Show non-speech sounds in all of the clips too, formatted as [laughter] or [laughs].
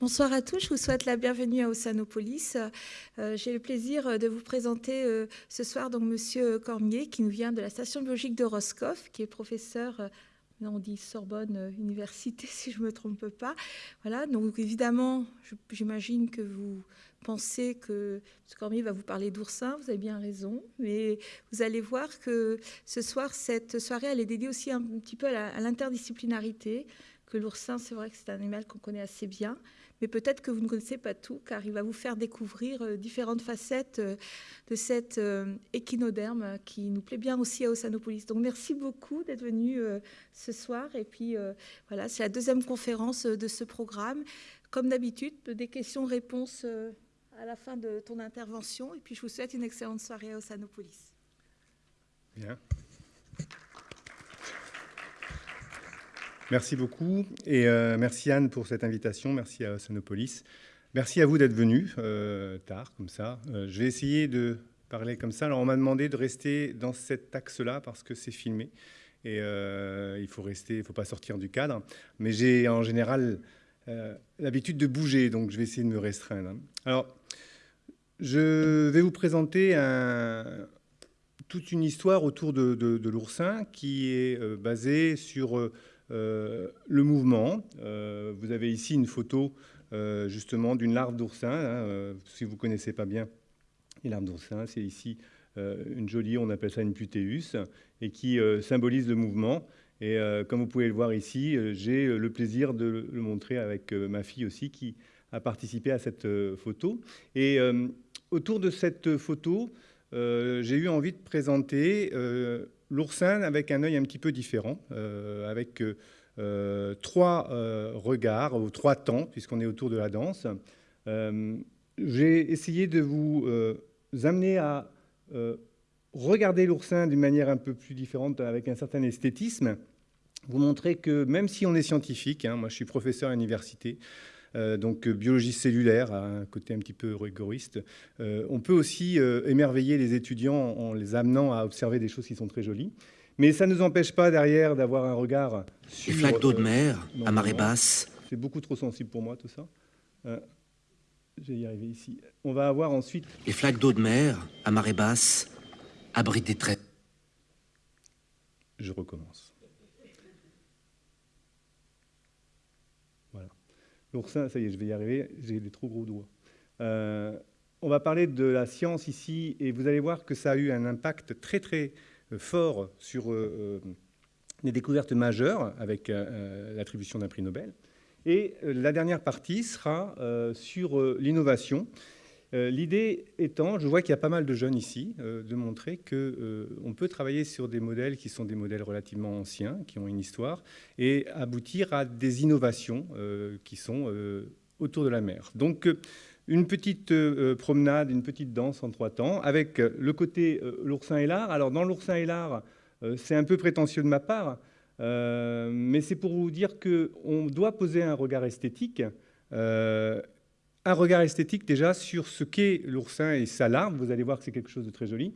Bonsoir à tous, je vous souhaite la bienvenue à Ossanopolis. Euh, J'ai le plaisir de vous présenter euh, ce soir donc Monsieur Cormier qui nous vient de la station biologique de Roscoff, qui est professeur, euh, on dit Sorbonne euh, Université [laughs] si je ne me trompe pas. Voilà, donc évidemment, j'imagine que vous pensez que M. Cormier va vous parler d'oursin, vous avez bien raison, mais vous allez voir que ce soir, cette soirée, elle est dédiée aussi un petit peu à l'interdisciplinarité, que l'oursin, c'est vrai que c'est un animal qu'on connaît assez bien, mais peut-être que vous ne connaissez pas tout, car il va vous faire découvrir euh, différentes facettes euh, de cet euh, échinoderme qui nous plaît bien aussi à Ossanopolis. Donc merci beaucoup d'être venu ce soir. Et puis voilà, c'est la deuxième conférence de ce programme. Comme d'habitude, des questions-réponses à la fin de ton intervention. Et puis je vous souhaite une excellente soirée à Ossanopolis. Bien. Merci beaucoup et euh, merci Anne pour cette invitation. Merci à Sonopolis. Merci à vous d'être venu euh, tard comme ça. Euh, je vais essayer de parler comme ça. Alors on m'a demandé de rester dans cet axe-là parce que c'est filmé et il faut rester, il ne faut pas sortir du cadre. Mais j'ai en général l'habitude de bouger, donc je vais essayer de me restreindre. Alors je vais vous présenter toute une histoire autour de, l'oursin qui est basée sur le mouvement. Euh, vous avez ici une photo euh, justement d'une larve d'oursin. Hein, si vous ne connaissez pas bien les larves d'oursin, c'est ici une jolie, on appelle ça une putéus, et qui symbolise le mouvement. Et euh, comme vous pouvez le voir ici, euh, j'ai le plaisir de le montrer avec euh, ma fille aussi qui a participé à cette photo. Et autour de cette photo, j'ai eu envie de présenter l'oursin avec un œil un petit peu différent, euh, avec euh, trois euh, regards ou trois temps, puisqu'on est autour de la danse. J'ai essayé de vous amener à regarder l'oursin d'une manière un peu plus différente, avec un certain esthétisme, vous montrer que même si on est scientifique, hein, moi je suis professeur à l'université, donc euh, biologie cellulaire, un côté un petit peu rigoriste. Euh, on peut aussi émerveiller les étudiants en les amenant à observer des choses qui sont très jolies. Mais ça ne nous empêche pas derrière d'avoir un regard sur... Les flaques d'eau de mer, à marée basse. C'est beaucoup trop sensible pour moi tout ça. Euh, je vais y arriver ici. On va avoir ensuite... Les flaques d'eau de mer, à marée basse, abritent des traits. Je recommence. L'oursin, ça y est, je vais y arriver, j'ai des trop gros doigts. Euh, on va parler de la science ici, et vous allez voir que ça a eu un impact très très euh, fort sur euh, des découvertes majeures avec l'attribution d'un prix Nobel. Et la dernière partie sera sur l'innovation. Euh, l'idée étant, je vois qu'il y a pas mal de jeunes ici, euh, de montrer qu'on euh, peut travailler sur des modèles qui sont des modèles relativement anciens, qui ont une histoire, et aboutir à des innovations qui sont autour de la mer. Donc, une petite promenade, une petite danse en trois temps, avec le côté l'oursin et l'art. Alors, dans l'oursin et l'art, c'est un peu prétentieux de ma part, mais c'est pour vous dire qu'on doit poser un regard esthétique un regard esthétique déjà sur ce qu'est l'oursin et sa larve. Vous allez voir que c'est quelque chose de très joli.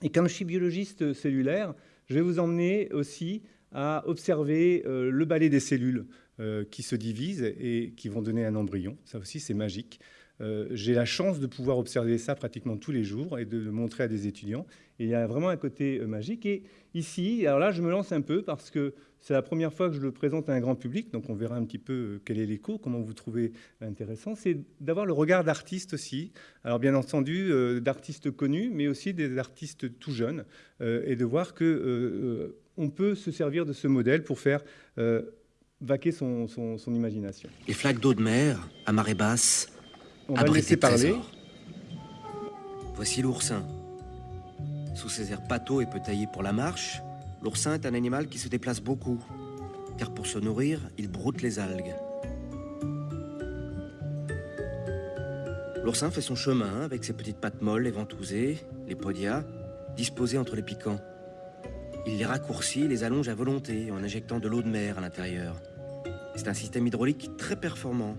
Et comme je suis biologiste cellulaire, je vais vous emmener aussi à observer euh, le balai des cellules euh, qui se divisent et qui vont donner un embryon. Ça aussi, c'est magique. Euh, j'ai la chance de pouvoir observer ça pratiquement tous les jours et de le montrer à des étudiants. Il y a vraiment un côté euh, magique. Et ici, alors là, je me lance un peu parce que c'est la première fois que je le présente à un grand public, donc on verra un petit peu euh, quel est l'écho, comment vous trouvez intéressant. C'est d'avoir le regard d'artistes aussi. Alors bien entendu, d'artistes connus, mais aussi des artistes tout jeunes, et de voir que on peut se servir de ce modèle pour faire vaquer son imagination. Les flaques d'eau de mer, à marée basse, on va laisser parler. Voici l'oursin. Sous ses airs pâteaux et peu taillés pour la marche, l'oursin est un animal qui se déplace beaucoup, car pour se nourrir, il broute les algues. L'oursin fait son chemin avec ses petites pattes molles et ventousées, les podias, disposés entre les piquants. Il les raccourcit et les allonge à volonté en injectant de l'eau de mer à l'intérieur. C'est un système hydraulique très performant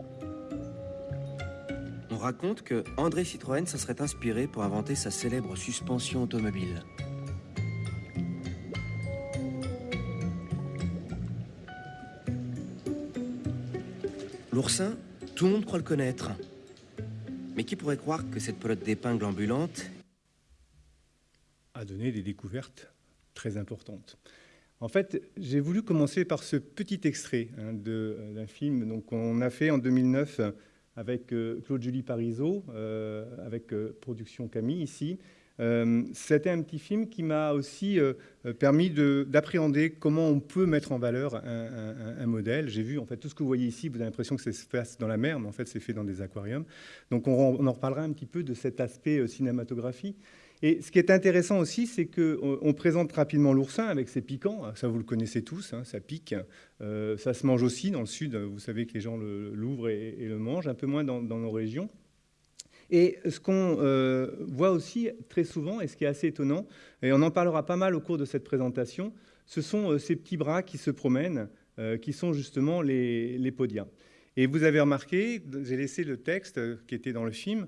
On raconte que André Citroën se serait inspiré pour inventer sa célèbre suspension automobile. L'oursin, tout le monde croit le connaître. Mais qui pourrait croire que cette pelote d'épingle ambulante a donné des découvertes très importantes. En fait, j'ai voulu commencer par ce petit extrait hein, euh, d'un film qu'on a fait en 2009 avec euh, Claude-Julie Parisot, euh, avec Production Camille ici. C'était un petit film qui m'a aussi permis d'appréhender comment on peut mettre en valeur un, modèle. J'ai vu, en fait, tout ce que vous voyez ici, vous avez l'impression que ça se passe dans la mer, mais en fait, c'est fait dans des aquariums. Donc, on, on, en reparlera un petit peu de cet aspect cinématographie. Et ce qui est intéressant aussi, c'est qu'on présente rapidement l'oursin avec ses piquants. Ça, vous le connaissez tous, hein, ça pique. Euh, ça se mange aussi dans le sud. Vous savez que les gens l'ouvrent et, le mangent, un peu moins dans, nos régions. Et ce qu'on euh, voit aussi très souvent, et ce qui est assez étonnant, et on en parlera pas mal au cours de cette présentation, ce sont euh, ces petits bras qui se promènent, qui sont justement les, les podias. Et vous avez remarqué, j'ai laissé le texte qui était dans le film,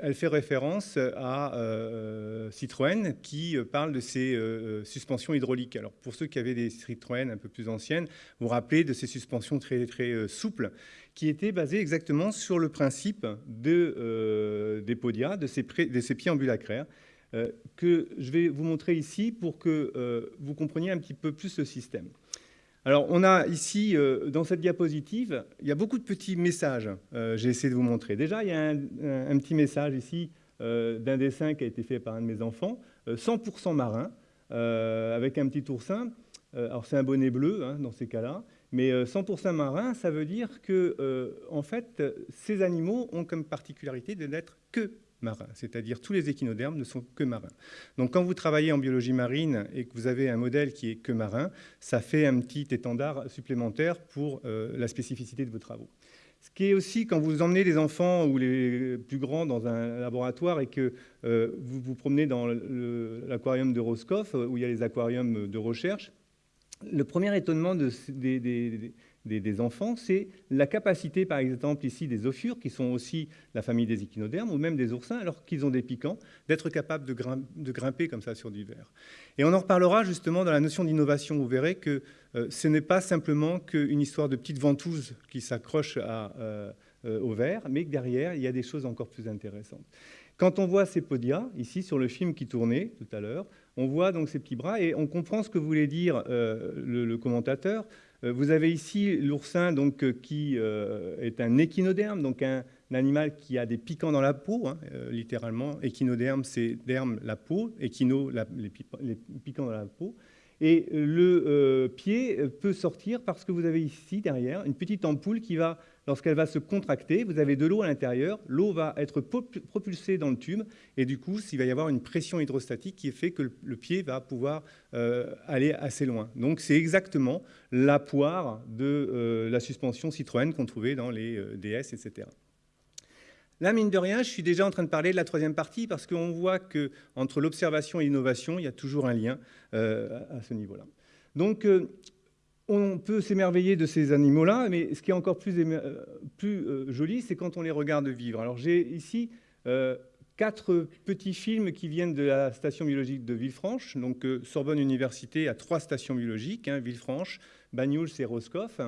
elle fait référence à euh, Citroën qui euh, parle de ces euh, suspensions hydrauliques. Alors pour ceux qui avaient des Citroën un peu plus anciennes, vous vous rappelez de ces suspensions très, très souples qui étaient basées exactement sur le principe de, des podias, de ces, de ces pieds ambulacraires, que je vais vous montrer ici pour que vous compreniez un petit peu plus le système. Alors, on a ici, euh, dans cette diapositive, il y a beaucoup de petits messages. Euh, j'ai essayé de vous montrer. Déjà, il y a un, petit message ici euh, d'un dessin qui a été fait par un de mes enfants, 100% marin, avec un petit oursin. alors, c'est un bonnet bleu hein, dans ces cas-là. Mais 100% marin, ça veut dire que, en fait, ces animaux ont comme particularité de n'être que c'est-à-dire tous les échinodermes ne sont que marins. Donc quand vous travaillez en biologie marine et que vous avez un modèle qui est que marin, ça fait un petit étendard supplémentaire pour euh, la spécificité de vos travaux. Ce qui est aussi, quand vous emmenez les enfants ou les plus grands dans un laboratoire et que euh, vous vous promenez dans l'aquarium de Roscoff, où il y a les aquariums de recherche, le premier étonnement de, des, des, enfants, c'est la capacité, par exemple, ici des ophures, qui sont aussi la famille des échinodermes, ou même des oursins, alors qu'ils ont des piquants, d'être capables de, grimper comme ça sur du verre. Et on en reparlera justement dans la notion d'innovation. Vous verrez que euh, ce n'est pas simplement qu'une histoire de petites ventouses qui s'accrochent euh, euh, au verre, mais que derrière, il y a des choses encore plus intéressantes. Quand on voit ces podias, ici sur le film qui tournait tout à l'heure, on voit donc ces petits bras et on comprend ce que voulait dire le, commentateur. Euh, vous avez ici l'oursin donc, euh, qui euh, est un échinoderme, donc un, animal qui a des piquants dans la peau, hein, littéralement. Échinoderme, c'est derme, la peau, échino, les, piquants dans la peau. Et le pied peut sortir parce que vous avez ici, derrière, une petite ampoule qui va lorsqu'elle va se contracter, vous avez de l'eau à l'intérieur, l'eau va être propulsée dans le tube, et du coup, il va y avoir une pression hydrostatique qui fait que le pied va pouvoir euh, aller assez loin. Donc c'est exactement la poire de euh, la suspension Citroën qu'on trouvait dans les euh, DS, etc. Là, mine de rien, je suis déjà en train de parler de la troisième partie parce qu'on voit qu'entre l'observation et l'innovation, il y a toujours un lien à ce niveau-là. Donc, on peut s'émerveiller de ces animaux-là, mais ce qui est encore plus, euh, euh, joli, c'est quand on les regarde vivre. Alors j'ai ici euh, quatre petits films qui viennent de la station biologique de Villefranche. Donc Sorbonne Université a trois stations biologiques, hein, Villefranche, Banyuls et Roscoff.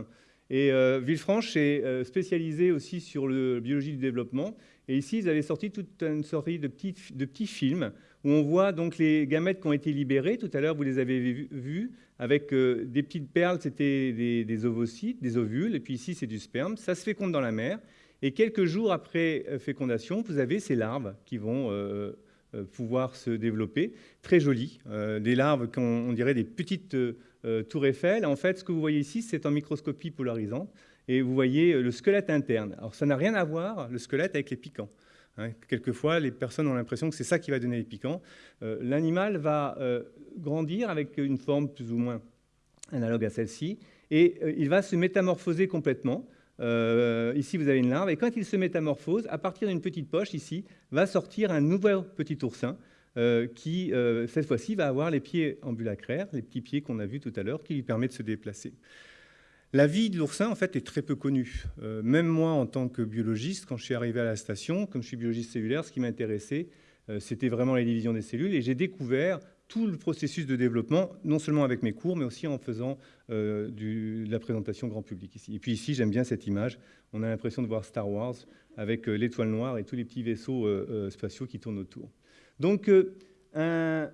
Et Villefranche est spécialisé aussi sur la biologie du développement. Et ici, ils avaient sorti toute une série de petits, films où on voit donc les gamètes qui ont été libérés. Tout à l'heure, vous les avez vus avec euh, des petites perles, c'était des, ovocytes, des ovules, et puis ici, c'est du sperme. Ça se féconde dans la mer. Et quelques jours après euh, fécondation, vous avez ces larves qui vont euh, pouvoir se développer. Très jolies. des larves qu'on dirait des petites tours Eiffel. En fait, ce que vous voyez ici, c'est en microscopie polarisante. Et vous voyez le squelette interne. Alors, ça n'a rien à voir, le squelette, avec les piquants. Hein, quelquefois, les personnes ont l'impression que c'est ça qui va donner les piquants. Euh, l'animal va euh, grandir avec une forme plus ou moins analogue à celle-ci, et euh, il va se métamorphoser complètement. ici, vous avez une larve, et quand il se métamorphose, à partir d'une petite poche, ici, va sortir un nouvel petit oursin, qui, cette fois-ci, va avoir les pieds ambulacraires, les petits pieds qu'on a vus tout à l'heure, qui lui permettent de se déplacer. La vie de l'oursin, en fait, est très peu connue. Euh, même moi, en tant que biologiste, quand je suis arrivé à la station, comme je suis biologiste cellulaire, ce qui m'intéressait, euh, c'était vraiment la division des cellules. Et j'ai découvert tout le processus de développement, non seulement avec mes cours, mais aussi en faisant euh, de la présentation grand public ici. Et puis ici, j'aime bien cette image. On a l'impression de voir Star Wars avec l'étoile noire et tous les petits vaisseaux spatiaux qui tournent autour. Donc, un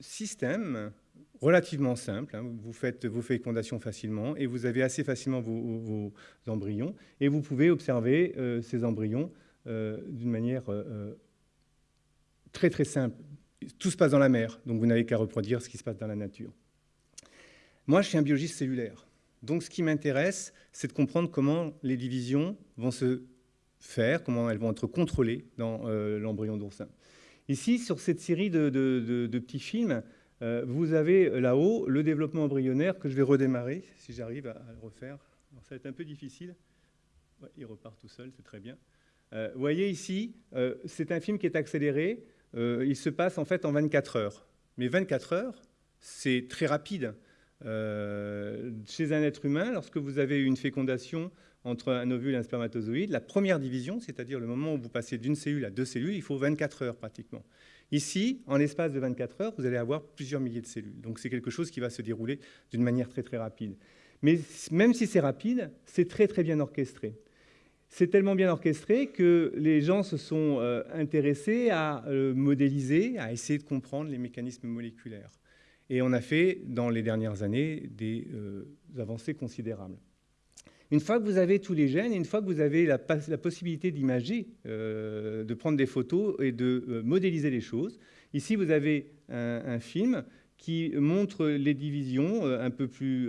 système relativement simple. Hein. Vous faites vos fécondations facilement et vous avez assez facilement vos, embryons. Et vous pouvez observer euh, ces embryons euh, d'une manière euh, très très simple. Tout se passe dans la mer, donc vous n'avez qu'à reproduire ce qui se passe dans la nature. Moi, je suis un biologiste cellulaire. Donc ce qui m'intéresse, c'est de comprendre comment les divisions vont se faire, comment elles vont être contrôlées dans l'embryon d'oursin. Ici, sur cette série de, petits films, euh, vous avez euh, là-haut le développement embryonnaire que je vais redémarrer, si j'arrive à, le refaire. ça va être un peu difficile. il repart tout seul, c'est très bien. Euh, vous voyez ici, c'est un film qui est accéléré. il se passe en fait en 24 heures. Mais 24 heures, c'est très rapide. chez un être humain, lorsque vous avez une fécondation entre un ovule et un spermatozoïde, la première division, c'est-à-dire le moment où vous passez d'une cellule à deux cellules, il faut 24 heures pratiquement. Ici, en l'espace de 24 heures, vous allez avoir plusieurs milliers de cellules. Donc c'est quelque chose qui va se dérouler d'une manière très très rapide. Mais même si c'est rapide, c'est très très bien orchestré. C'est tellement bien orchestré que les gens se sont euh, intéressés à euh, modéliser, à essayer de comprendre les mécanismes moléculaires. Et on a fait, dans les dernières années, des euh, avancées considérables. Une fois que vous avez tous les gènes, une fois que vous avez la, possibilité d'imager, euh, de prendre des photos et de euh, modéliser les choses, ici vous avez un, film qui montre les divisions euh, un peu plus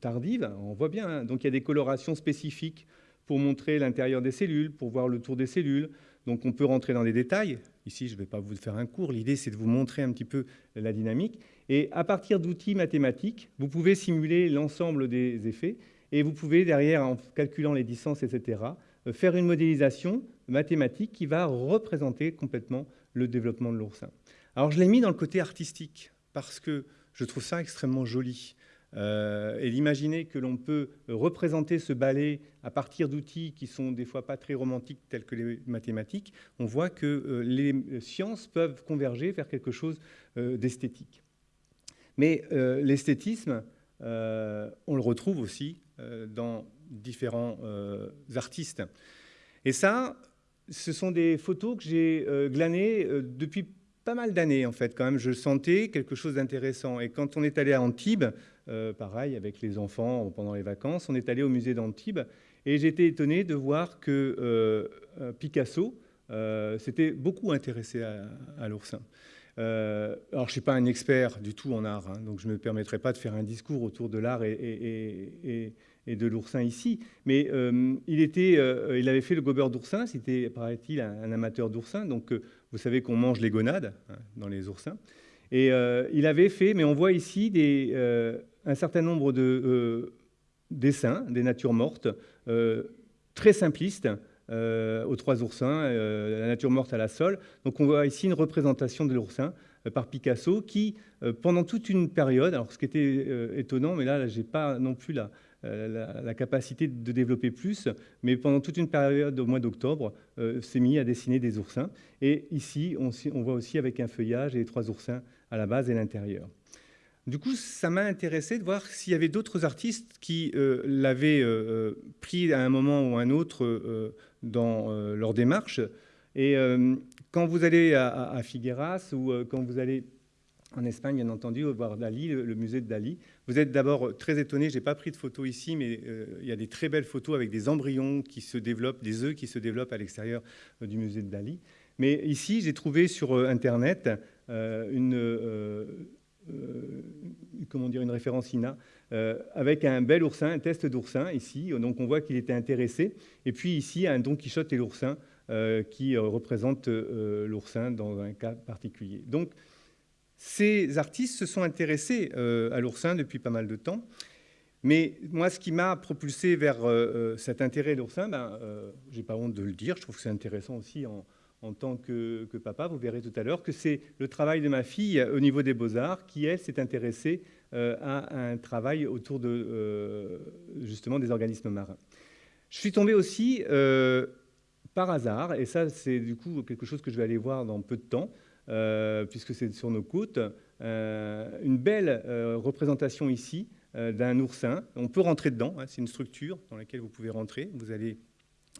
tardives. On voit bien, hein. donc il y a des colorations spécifiques pour montrer l'intérieur des cellules, pour voir le tour des cellules. Donc on peut rentrer dans des détails. Ici, je ne vais pas vous faire un cours. L'idée, c'est de vous montrer un petit peu la dynamique. Et à partir d'outils mathématiques, vous pouvez simuler l'ensemble des effets. Et vous pouvez, derrière, en calculant les distances, etc., euh, faire une modélisation mathématique qui va représenter complètement le développement de l'oursin. Alors, je l'ai mis dans le côté artistique, parce que je trouve ça extrêmement joli. Euh, et d'imaginer que l'on peut représenter ce ballet à partir d'outils qui sont des fois pas très romantiques tels que les mathématiques, on voit que euh, les sciences peuvent converger vers quelque chose d'esthétique. Mais l'esthétisme, on le retrouve aussi dans différents euh, artistes. Et ça, ce sont des photos que j'ai euh, glanées depuis pas mal d'années, en fait, quand même. Je sentais quelque chose d'intéressant. Et quand on est allé à Antibes, pareil, avec les enfants pendant les vacances, on est allé au musée d'Antibes. Et j'étais étonné de voir que Picasso s'était beaucoup intéressé à, l'oursin. Alors, je ne suis pas un expert du tout en art, hein, donc je ne me permettrai pas de faire un discours autour de l'art et, de l'oursin ici. Mais euh, il, était, euh, il avait fait le gobeur d'oursin, c'était, paraît-il, un, amateur d'oursin. Donc, euh, vous savez qu'on mange les gonades hein, dans les oursins. Et il avait fait, mais on voit ici un certain nombre de dessins, des natures mortes, très simplistes, aux trois oursins, la nature morte à la sole. Donc on voit ici une représentation de l'oursin par Picasso qui, pendant toute une période, alors ce qui était étonnant, mais là, là je n'ai pas non plus la, euh, capacité de développer plus, mais pendant toute une période au mois d'octobre, euh, s'est mis à dessiner des oursins. Et ici, on, voit aussi avec un feuillage et les trois oursins à la base et l'intérieur. Du coup, ça m'a intéressé de voir s'il y avait d'autres artistes qui euh, l'avaient pris à un moment ou à un autre dans leur démarche. Et quand vous allez à Figueras ou quand vous allez en Espagne, bien entendu, voir Dali, le, musée de Dali. Vous êtes d'abord très étonné, je n'ai pas pris de photos ici, mais euh, il y a des très belles photos avec des embryons qui se développent, des œufs qui se développent à l'extérieur euh, du musée de Dali. Mais ici, j'ai trouvé sur euh, Internet une, comment dire, une référence INA avec un bel oursin, un test d'oursin ici. Donc on voit qu'il était intéressé. Et puis ici, un Don Quichotte et l'oursin qui représente l'oursin dans un cas particulier. Donc, ces artistes se sont intéressés euh, à l'oursin depuis pas mal de temps. Mais moi, ce qui m'a propulsé vers euh, euh, cet intérêt à l'oursin, ben, j'ai pas honte de le dire, je trouve que c'est intéressant aussi en, tant que, papa. Vous verrez tout à l'heure que c'est le travail de ma fille au niveau des beaux-arts qui, elle, s'est intéressée à un travail autour de, justement des organismes marins. Je suis tombé aussi par hasard, et ça c'est du coup quelque chose que je vais aller voir dans peu de temps, puisque c'est sur nos côtes, une belle représentation ici d'un oursin. On peut rentrer dedans, hein, c'est une structure dans laquelle vous pouvez rentrer. Vous allez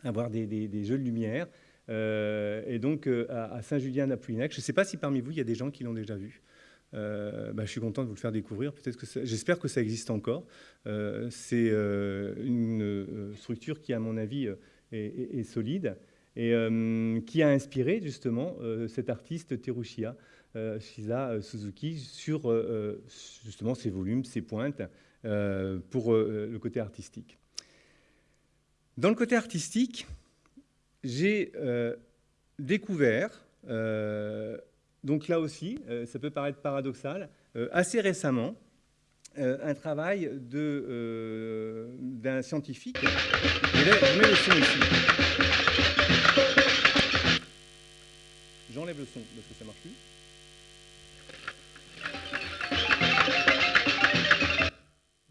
avoir des, jeux de lumière. Euh, et donc euh, à, Saint-Julien-d'Apollinac, je ne sais pas si parmi vous, il y a des gens qui l'ont déjà vu. Euh, bah, je suis content de vous le faire découvrir. J'espère que ça existe encore. c'est une structure qui, à mon avis, est, solide et qui a inspiré justement cet artiste Terushia, Shiza Suzuki, sur justement ses volumes, ses pointes pour le côté artistique. Dans le côté artistique, j'ai euh, découvert, euh, donc là aussi, euh, ça peut paraître paradoxal, assez récemment, un travail d'un scientifique. le son ici. J'enlève le son parce que ça marche plus.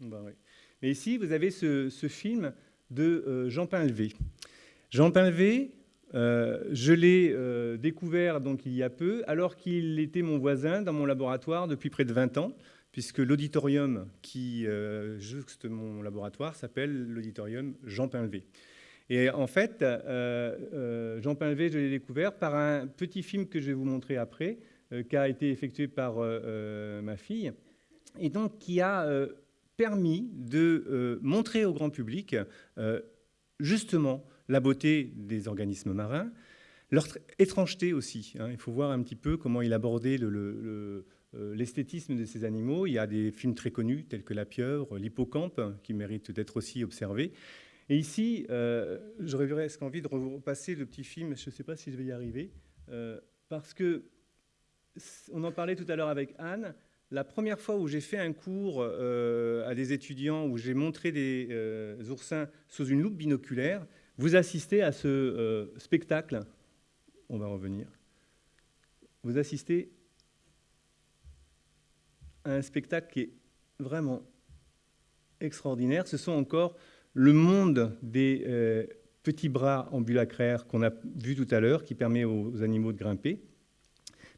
Bah Mais ici, vous avez ce, film de euh, Jean Pinlevé. Jean Pinlevé, euh, je l'ai euh, découvert donc il y a peu, alors qu'il était mon voisin dans mon laboratoire depuis près de 20 ans, puisque l'auditorium qui juste mon laboratoire s'appelle l'auditorium Jean Pinlevé. Et en fait, Jean Pinlevé, je l'ai découvert par un petit film que je vais vous montrer après, qui a été effectué par ma fille, et donc qui a permis de euh, montrer au grand public euh, justement la beauté des organismes marins, leur étrangeté aussi. Hein. Il faut voir un petit peu comment il abordait euh, l'esthétisme de ces animaux. Il y a des films très connus tels que La pieuvre, L'hippocampe, qui méritent d'être aussi observés. Et ici, j'aurais presque envie de repasser le petit film, je ne sais pas si je vais y arriver, parce que on en parlait tout à l'heure avec Anne, la première fois où j'ai fait un cours euh, à des étudiants, où j'ai montré des euh, oursins sous une loupe binoculaire, vous assistez à ce euh, spectacle. On va revenir. Vous assistez à un spectacle qui est vraiment extraordinaire. Ce sont encore le monde des petits bras ambulacraires qu'on a vu tout à l'heure, qui permet aux animaux de grimper,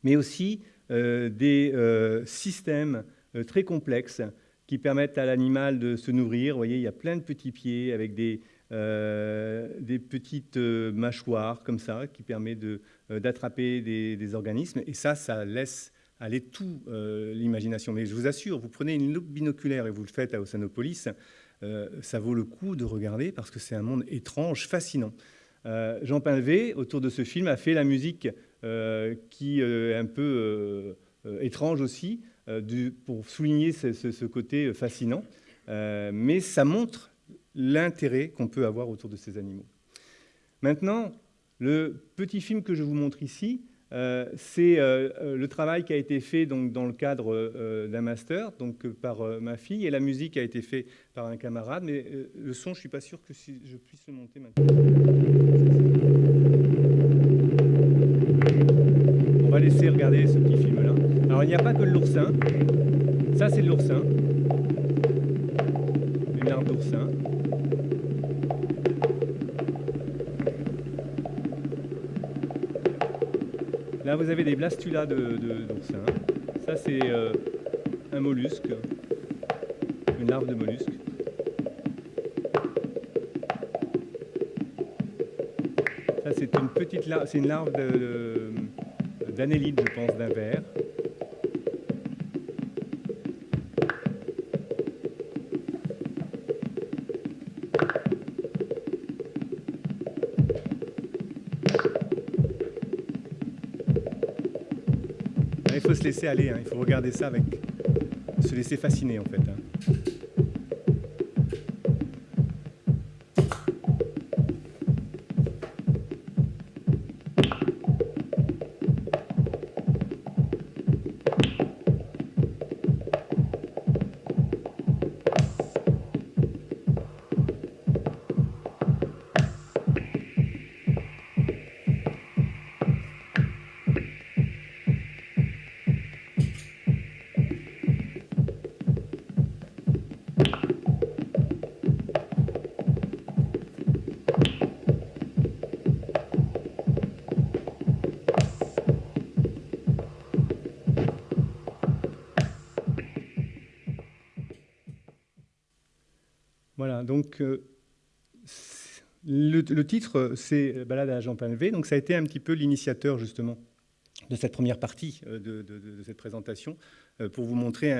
mais aussi euh, des euh, systèmes euh, très complexes qui permettent à l'animal de se nourrir. Vous voyez, il y a plein de petits pieds avec des, des petites mâchoires comme ça qui permettent d'attraper des, organismes. Et ça, ça laisse aller tout l'imagination. Mais je vous assure, vous prenez une loupe binoculaire et vous le faites à Oceanopolis, ça vaut le coup de regarder parce que c'est un monde étrange, fascinant. Jean Pinlevé, autour de ce film, a fait la musique euh, qui est un peu euh, étrange aussi, euh, pour souligner ce, côté fascinant. mais ça montre l'intérêt qu'on peut avoir autour de ces animaux. Maintenant, le petit film que je vous montre ici, c'est le travail qui a été fait dans le cadre d'un master donc, par ma fille, et la musique a été faite par un camarade, mais le son, je ne suis pas sûr que je puisse le monter maintenant. va laisser regarder ce petit film-là. Alors, il n'y a pas que l'oursin. Ça, c'est l'oursin. Une larve d'oursin. Là, vous avez des blastulas. De, Ça, c'est euh, un mollusque, une larve de mollusque. Ça, c'est une petite larve, c'est une larve je pense, d'un verre. Laisser aller, hein. il faut regarder ça avec... se laisser fasciner en fait. Donc le, titre, c'est Balade à Jean Palvé, donc ça a été un petit peu l'initiateur justement de cette première partie de, cette présentation, pour vous montrer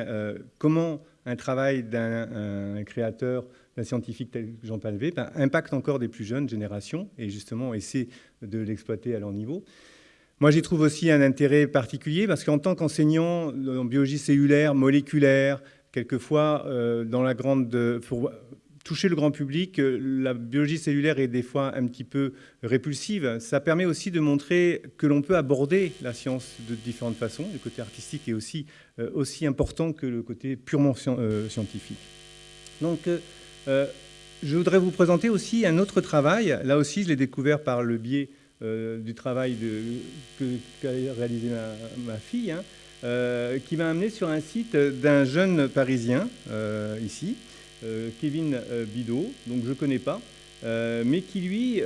comment un travail d'un créateur, d'un scientifique tel que Jean Palvé, ben, impacte encore des plus jeunes générations, et justement essaie de l'exploiter à leur niveau. Moi, j'y trouve aussi un intérêt particulier parce qu'en tant qu'enseignant en biologie cellulaire, moléculaire, quelquefois euh, dans la grande, toucher le grand public, euh, la biologie cellulaire est des fois un petit peu répulsive. Ça permet aussi de montrer que l'on peut aborder la science de différentes façons. Le côté artistique est aussi, euh, aussi important que le côté purement scientifique. Donc, je voudrais vous présenter aussi un autre travail. Là aussi, je l'ai découvert par le biais euh, du travail qu'a réalisé ma, fille, hein, euh, qui m'a amené sur un site d'un jeune Parisien, euh, ici, Kevin Bidot, donc je ne connais pas, mais qui lui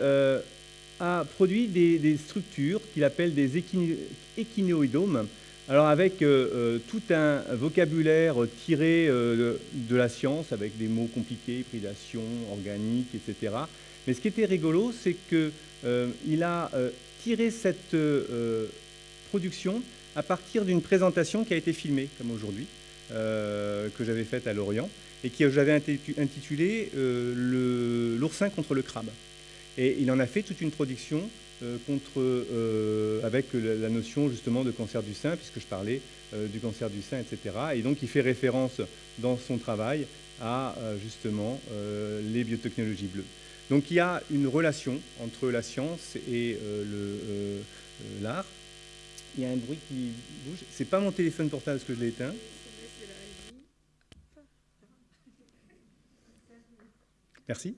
a produit des, structures qu'il appelle des échinoïdomes, alors avec tout un vocabulaire tiré de, la science, avec des mots compliqués, prédation, organique, etc. Mais ce qui était rigolo, c'est que euh, a euh, tiré cette euh, production à partir d'une présentation qui a été filmée, comme aujourd'hui, que j'avais faite à Lorient, et que j'avais intitulée L'oursin contre le crabe. Et il en a fait toute une production contre, avec la, notion justement de cancer du sein, puisque je parlais du cancer du sein, etc. Et donc il fait référence dans son travail à justement les biotechnologies bleues. Donc il y a une relation entre la science et euh, euh, euh, l'art. Il y a un bruit qui bouge. C'est pas mon téléphone portable parce que je l'ai éteint. Merci.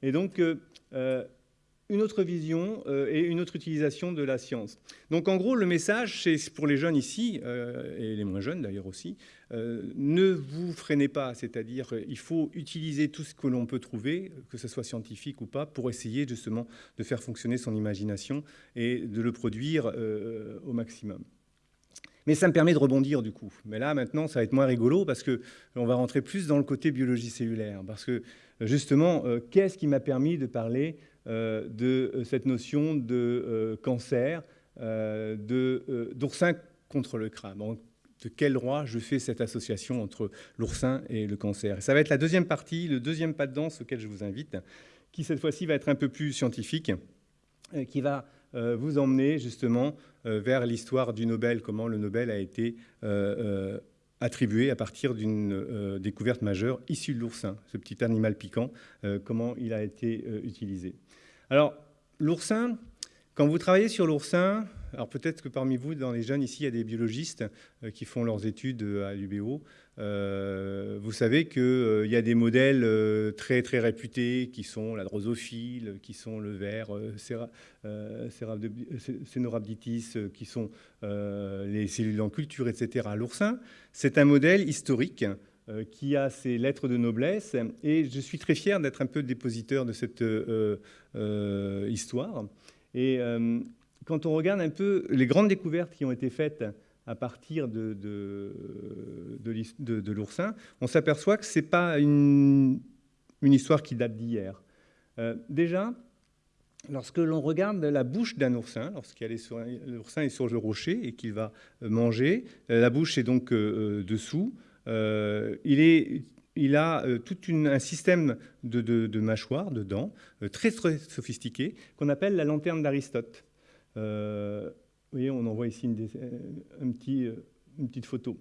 Et donc, une autre vision et une autre utilisation de la science. Donc en gros, le message, c'est pour les jeunes ici, et les moins jeunes d'ailleurs aussi, euh, ne vous freinez pas, c'est-à-dire euh, il faut utiliser tout ce que l'on peut trouver, que ce soit scientifique ou pas, pour essayer justement de faire fonctionner son imagination et de le produire euh, au maximum. Mais ça me permet de rebondir du coup. Mais là, maintenant, ça va être moins rigolo parce qu'on va rentrer plus dans le côté biologie cellulaire. Parce que justement, qu'est-ce qui m'a permis de parler de cette notion de cancer, d'oursin contre le crâne? De quel droit je fais cette association entre l'oursin et le cancer? ça va être la deuxième partie, le deuxième pas de danse auquel je vous invite, qui cette fois-ci va être un peu plus scientifique, euh, qui va euh, vous emmener justement euh, vers l'histoire du Nobel, comment le Nobel a été attribué à partir d'une découverte majeure issue de l'oursin, ce petit animal piquant, comment il a été utilisé. Alors, l'oursin, quand vous travaillez sur l'oursin, alors peut-être que parmi vous, dans les jeunes ici, il y a des biologistes euh, qui font leurs études euh, à l'UBO. Euh, vous savez qu'il y a des modèles très très réputés qui sont la drosophile, qui sont le ver, Cénorhabditis, qui sont les cellules en culture, etc. L'oursin, c'est un modèle historique qui a ses lettres de noblesse. Et je suis très fier d'être un peu dépositeur de cette histoire. Et quand on regarde un peu les grandes découvertes qui ont été faites à partir de, l'oursin, on s'aperçoit que ce n'est pas une, histoire qui date d'hier. Euh, déjà, lorsque l'on regarde la bouche d'un oursin, l'oursin est sur le rocher et qu'il va manger, la bouche est donc euh, dessous, il a euh, tout un système de, mâchoires, de dents, euh, très, très sophistiqué, qu'on appelle la lanterne d'Aristote. Euh, vous voyez, on en voit ici une, un petit, une petite photo.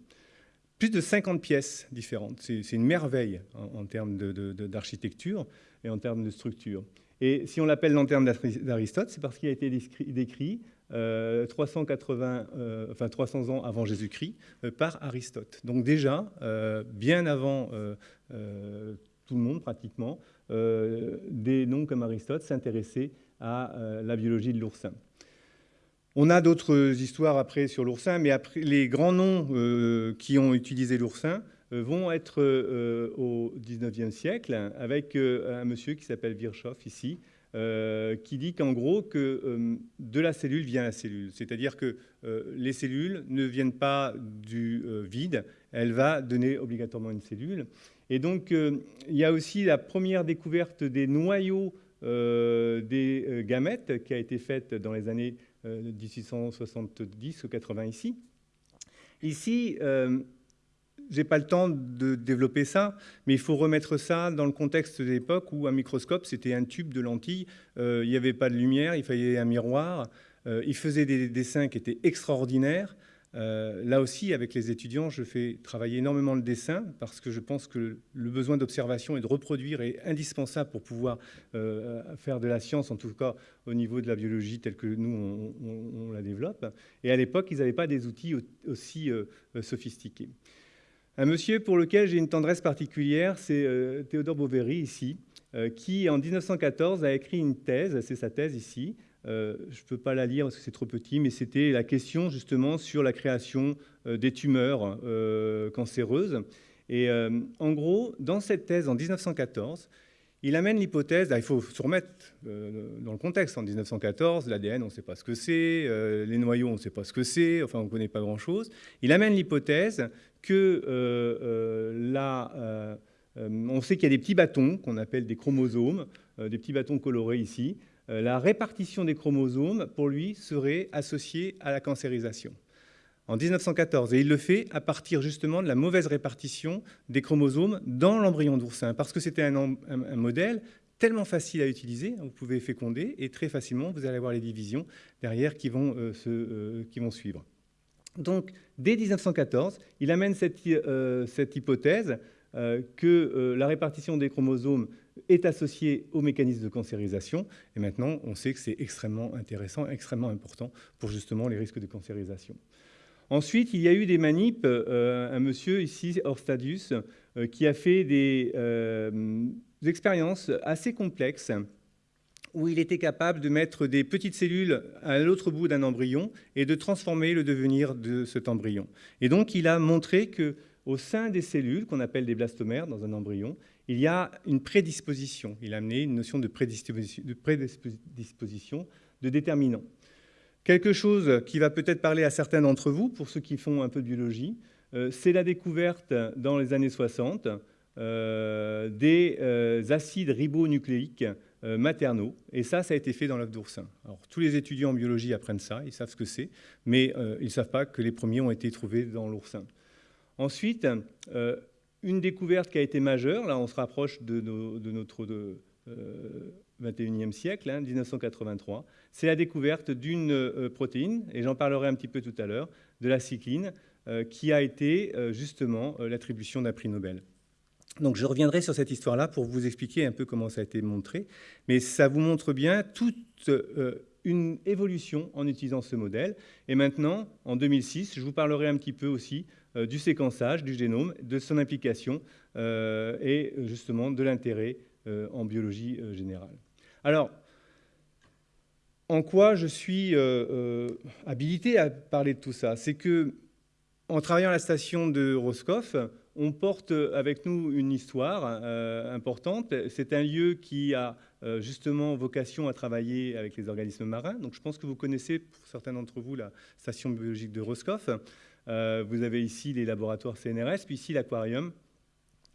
Plus de 50 pièces différentes. C'est une merveille en, termes d'architecture et en termes de structure. Et si on l'appelle lanterne d'Aristote, c'est parce qu'il a été décrit 380, euh, euh, enfin 300 ans avant Jésus-Christ euh, par Aristote. Donc déjà, bien avant tout le monde pratiquement, des noms comme Aristote s'intéressaient à la biologie de l'oursin. On a d'autres histoires après sur l'oursin, mais les grands noms qui ont utilisé l'oursin vont être au 19e siècle, avec un monsieur qui s'appelle Virchow ici, euh, qui dit qu'en gros, que euh, de la cellule vient la cellule. C'est-à-dire que euh, les cellules ne viennent pas du vide, elle va donner obligatoirement une cellule. Et donc, il y a aussi la première découverte des noyaux des gamètes qui a été faite dans les années 1870 ou 80 ici. Ici, j'ai pas le temps de développer ça, mais il faut remettre ça dans le contexte de l'époque où un microscope, c'était un tube de lentilles, euh, il n'y avait pas de lumière, il fallait un miroir, euh, il faisait des dessins qui étaient extraordinaires. Euh, là aussi, avec les étudiants, je fais travailler énormément le dessin parce que je pense que le besoin d'observation et de reproduire est indispensable pour pouvoir faire de la science, en tout cas au niveau de la biologie telle que nous, on, la développe. Et à l'époque, ils n'avaient pas des outils aussi sophistiqués. Un monsieur pour lequel j'ai une tendresse particulière, c'est euh, Théodore Boveri, ici, euh, qui, en 1914, a écrit une thèse, c'est sa thèse ici, euh, je ne peux pas la lire parce que c'est trop petit, mais c'était la question justement sur la création des tumeurs cancéreuses. Et en gros, dans cette thèse, en 1914, il amène l'hypothèse, il faut se remettre dans le contexte, en 1914, l'ADN, on ne sait pas ce que c'est, les noyaux, on ne sait pas ce que c'est, enfin on ne connaît pas grand-chose. Il amène l'hypothèse que euh, euh, euh, on sait qu'il y a des petits bâtons qu'on appelle des chromosomes, des petits bâtons colorés ici. La répartition des chromosomes, pour lui, serait associée à la cancérisation en 1914. Et il le fait à partir justement de la mauvaise répartition des chromosomes dans l'embryon d'oursin, parce que c'était un, modèle tellement facile à utiliser, vous pouvez féconder, et très facilement, vous allez avoir les divisions derrière qui vont, qui vont suivre. Donc, dès 1914, il amène cette, euh, hypothèse euh, que euh, la répartition des chromosomes est associée au mécanisme de cancérisation. Et maintenant, on sait que c'est extrêmement intéressant, extrêmement important pour justement les risques de cancérisation. Ensuite, il y a eu des manips. un monsieur ici, Orstadius, qui a fait des expériences assez complexes où il était capable de mettre des petites cellules à l'autre bout d'un embryon et de transformer le devenir de cet embryon. Et donc, il a montré que au sein des cellules, qu'on appelle des blastomères dans un embryon, il y a une prédisposition. Il a amené une notion de prédisposition, de, prédisposition, déterminant. Quelque chose qui va peut-être parler à certains d'entre vous, pour ceux qui font un peu de biologie, euh, c'est la découverte dans les années 60 euh, des euh, acides ribonucléiques maternaux. Et ça, ça a été fait dans l'œuf d'oursin. Alors, tous les étudiants en biologie apprennent ça, ils savent ce que c'est, mais ils ne savent pas que les premiers ont été trouvés dans l'oursin. Ensuite, une découverte qui a été majeure, là on se rapproche de, notre 21e siècle, 1983, hein, c'est la découverte d'une protéine, et j'en parlerai un petit peu tout à l'heure, de la cycline, qui a été justement l'attribution d'un prix Nobel. Donc je reviendrai sur cette histoire-là pour vous expliquer un peu comment ça a été montré, mais ça vous montre bien toute euh, une évolution en utilisant ce modèle. Et maintenant, en 2006, je vous parlerai un petit peu aussi euh, du séquençage du génome, de son implication euh, et justement de l'intérêt en biologie générale. Alors, en quoi je suis habilité à parler de tout ça? C'est que en travaillant à la station de Roscoff, on porte avec nous une histoire euh, importante. C'est un lieu qui a euh, justement vocation à travailler avec les organismes marins. Donc je pense que vous connaissez, pour certains d'entre vous, la station biologique de Roscoff. Euh, vous avez ici les laboratoires CNRS, puis ici l'aquarium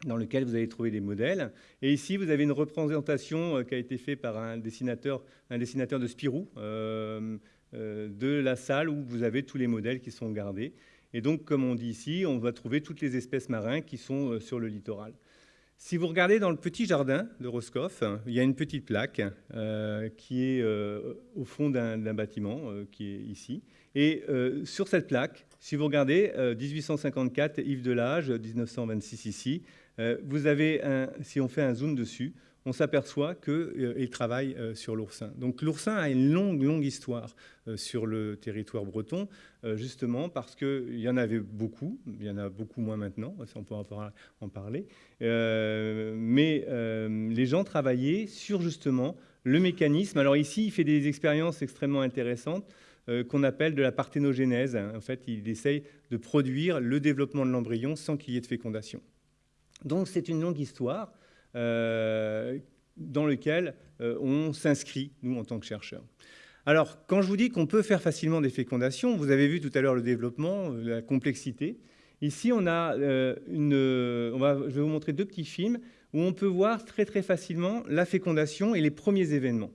dans lequel vous allez trouver des modèles. Et ici, vous avez une représentation qui a été faite par un dessinateur, un dessinateur de Spirou, de la salle où vous avez tous les modèles qui sont gardés. Et donc, comme on dit ici, on va trouver toutes les espèces marines qui sont euh, sur le littoral. Si vous regardez dans le petit jardin de Roscoff, il y a une petite plaque euh, qui est euh, au fond d'un bâtiment qui est ici. Et sur cette plaque, si vous regardez 1854, Yves Delage, 1926 ici, vous avez, un, si on fait un zoom dessus, on s'aperçoit qu'il euh, travaille euh, sur l'oursin. Donc l'oursin a une longue, longue histoire euh, sur le territoire breton, justement parce qu'il y en avait beaucoup, il y en a beaucoup moins maintenant, on peut en parler, mais les gens travaillaient sur justement le mécanisme. Alors ici, il fait des expériences extrêmement intéressantes qu'on appelle de la parthénogénèse. En fait, il essaye de produire le développement de l'embryon sans qu'il y ait de fécondation. Donc c'est une longue histoire. Euh, dans lequel euh, on s'inscrit, nous, en tant que chercheurs. Alors, quand je vous dis qu'on peut faire facilement des fécondations, vous avez vu tout à l'heure le développement, euh, la complexité. Ici, on a une, je vais vous montrer deux petits films où on peut voir très très facilement la fécondation et les premiers événements.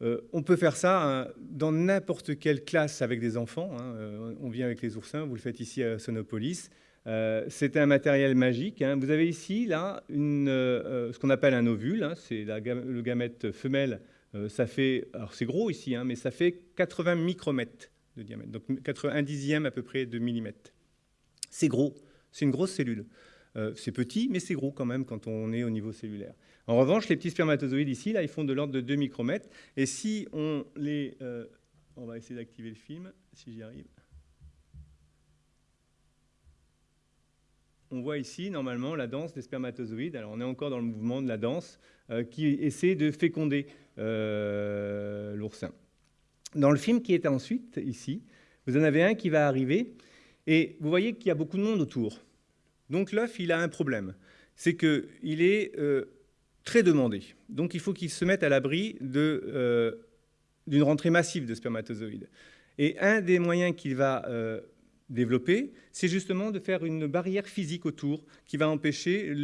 Euh, on peut faire ça hein, dans n'importe quelle classe avec des enfants. Hein. Euh, on vient avec les oursins, vous le faites ici à Sonopolis. Euh, c'est un matériel magique. Hein. Vous avez ici là ce qu'on appelle un ovule. c'est le gamète femelle. ça fait, alors c'est gros ici, mais ça fait 80 micromètres de diamètre, donc 1 dixième à peu près de millimètre. C'est gros, c'est une grosse cellule. c'est petit, mais c'est gros quand même quand on est au niveau cellulaire. En revanche, les petits spermatozoïdes ici, là, ils font de l'ordre de 2 micromètres. Et si on les... Euh, on va essayer d'activer le film, si j'y arrive. On voit ici, normalement, la danse des spermatozoïdes. Alors, on est encore dans le mouvement de la danse euh, qui essaie de féconder euh, l'oursin. Dans le film qui est ensuite, ici, vous en avez un qui va arriver. Et vous voyez qu'il y a beaucoup de monde autour. Donc, l'œuf, il a un problème. C'est qu'il est très demandé. Donc il faut qu'ils se mettent à l'abri euh, d'une rentrée massive de spermatozoïdes. Et un des moyens qu'il va euh, développer, c'est justement de faire une barrière physique autour qui va empêcher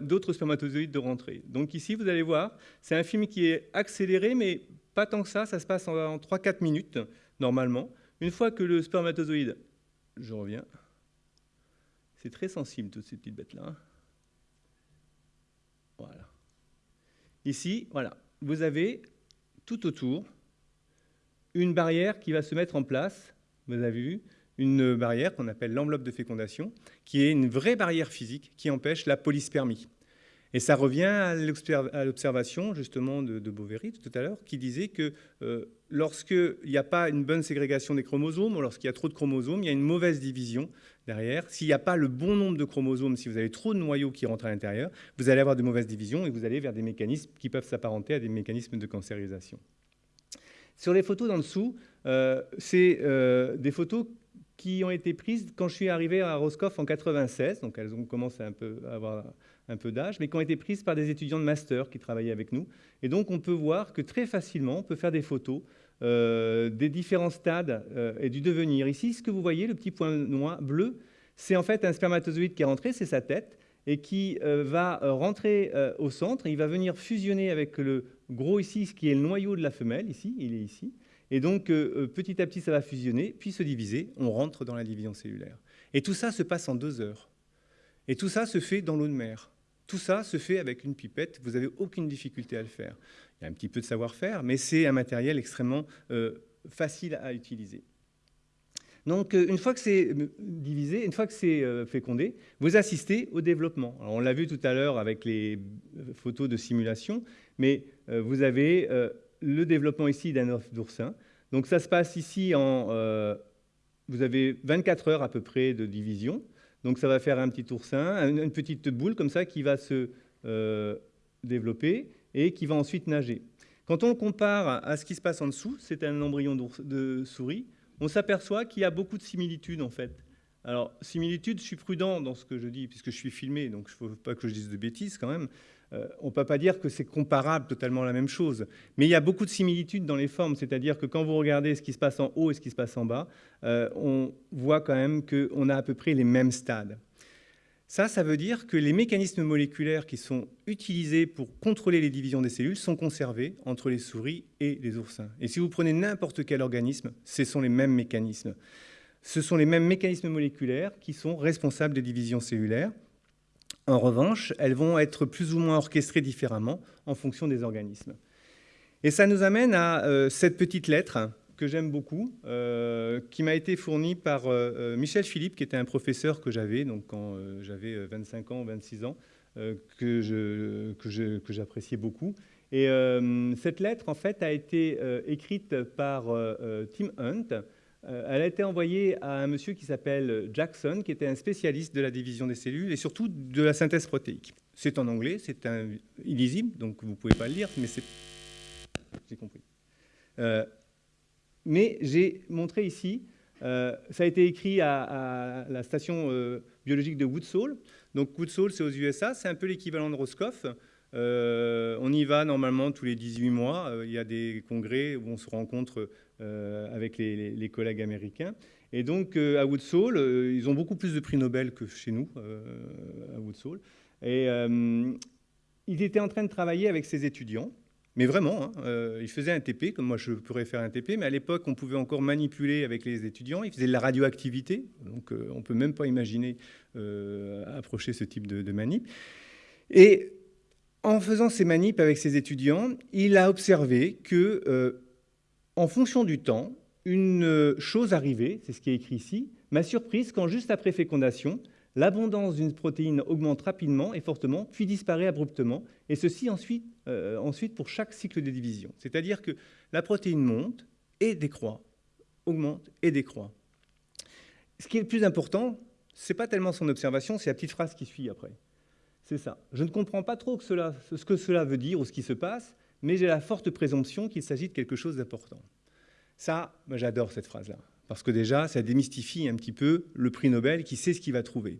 d'autres spermatozoïdes de rentrer. Donc ici, vous allez voir, c'est un film qui est accéléré, mais pas tant que ça, ça se passe en, en 3-4 minutes, normalement. Une fois que le spermatozoïde, je reviens, c'est très sensible toutes ces petites bêtes-là. Hein. Voilà. Ici, voilà, vous avez tout autour une barrière qui va se mettre en place, vous avez vu, une barrière qu'on appelle l'enveloppe de fécondation, qui est une vraie barrière physique qui empêche la polyspermie. Et ça revient à l'observation justement de, de tout à l'heure, qui disait que euh, lorsqu'il n'y a pas une bonne ségrégation des chromosomes, ou lorsqu'il y a trop de chromosomes, il y a une mauvaise division derrière. S'il n'y a pas le bon nombre de chromosomes, si vous avez trop de noyaux qui rentrent à l'intérieur, vous allez avoir de mauvaises divisions et vous allez vers des mécanismes qui peuvent s'apparenter à des mécanismes de cancérisation. Sur les photos d'en dessous, euh, c'est euh, des photos qui ont été prises quand je suis arrivé à Roscoff en 96, donc elles ont commencé un peu à avoir un peu d'âge, mais qui ont été prises par des étudiants de master qui travaillaient avec nous. Et donc on peut voir que très facilement, on peut faire des photos euh, des différents stades euh, et du devenir. Ici, ce que vous voyez, le petit point noir bleu, c'est en fait un spermatozoïde qui est rentré, c'est sa tête, et qui euh, va rentrer au centre, il va venir fusionner avec le gros ici, ce qui est le noyau de la femelle, ici, il est ici. Et donc, petit à petit, ça va fusionner, puis se diviser, on rentre dans la division cellulaire. Et tout ça se passe en deux heures. Et tout ça se fait dans l'eau de mer. Tout ça se fait avec une pipette, vous n'avez aucune difficulté à le faire. Il y a un petit peu de savoir-faire, mais c'est un matériel extrêmement euh, facile à utiliser. Donc, euh, une fois que c'est euh, divisé, une fois que c'est fécondé, vous assistez au développement. on l'a vu tout à l'heure avec les photos de simulation, mais vous avez le développement ici d'un œuf d'oursin. Donc, ça se passe ici en... vous avez 24 heures à peu près de division. Donc ça va faire un petit oursin, une petite boule comme ça qui va se euh, développer et qui va ensuite nager. Quand on compare à ce qui se passe en dessous, c'est un embryon de souris, on s'aperçoit qu'il y a beaucoup de similitudes en fait. Alors, similitudes, je suis prudent dans ce que je dis, puisque je suis filmé, donc il ne faut pas que je dise de bêtises quand même. Euh, on ne peut pas dire que c'est comparable totalement la même chose. Mais il y a beaucoup de similitudes dans les formes, c'est-à-dire que quand vous regardez ce qui se passe en haut et ce qui se passe en bas, euh, on voit quand même qu'on a à peu près les mêmes stades. Ça, ça veut dire que les mécanismes moléculaires qui sont utilisés pour contrôler les divisions des cellules sont conservés entre les souris et les oursins. Et si vous prenez n'importe quel organisme, ce sont les mêmes mécanismes. Ce sont les mêmes mécanismes moléculaires qui sont responsables des divisions cellulaires. En revanche, elles vont être plus ou moins orchestrées différemment en fonction des organismes. Et ça nous amène à euh, cette petite lettre que j'aime beaucoup, euh, qui m'a été fournie par euh, Michel Philippe, qui était un professeur que j'avais donc quand j'avais 25 ans, 26 ans, que, je, que, j'appréciais beaucoup. Et cette lettre, en fait, a été écrite par Tim Hunt, elle a été envoyée à un monsieur qui s'appelle Jackson, qui était un spécialiste de la division des cellules et surtout de la synthèse protéique. C'est en anglais, c'est illisible, donc vous ne pouvez pas le lire, mais c'est... J'ai compris. Euh, mais j'ai montré ici, euh, ça a été écrit à, la station biologique de Woodsall. Donc Woodsall, c'est aux USA, c'est un peu l'équivalent de Roscoff. on y va normalement tous les 18 mois. il y a des congrès où on se rencontre avec les, collègues américains. Et donc, à Woodsall, ils ont beaucoup plus de prix Nobel que chez nous, à Woodsall. Et il était en train de travailler avec ses étudiants mais vraiment, hein, euh, il faisait un TP, comme moi je pourrais faire un TP, mais à l'époque, on pouvait encore manipuler avec les étudiants. Il faisait de la radioactivité, donc euh, on ne peut même pas imaginer euh, approcher ce type de, de, manip. Et en faisant ces manips avec ses étudiants, il a observé que, en fonction du temps, une chose arrivait, c'est ce qui est écrit ici, m'a surprise quand juste après fécondation, l'abondance d'une protéine augmente rapidement et fortement, puis disparaît abruptement, et ceci ensuite, euh, pour chaque cycle de division. C'est-à-dire que la protéine monte et décroît, augmente et décroît. Ce qui est le plus important, ce n'est pas tellement son observation, c'est la petite phrase qui suit après. C'est ça. Je ne comprends pas trop ce que cela veut dire ou ce qui se passe, mais j'ai la forte présomption qu'il s'agit de quelque chose d'important. Ça, j'adore cette phrase-là parce que déjà, ça démystifie un petit peu le prix Nobel qui sait ce qu'il va trouver.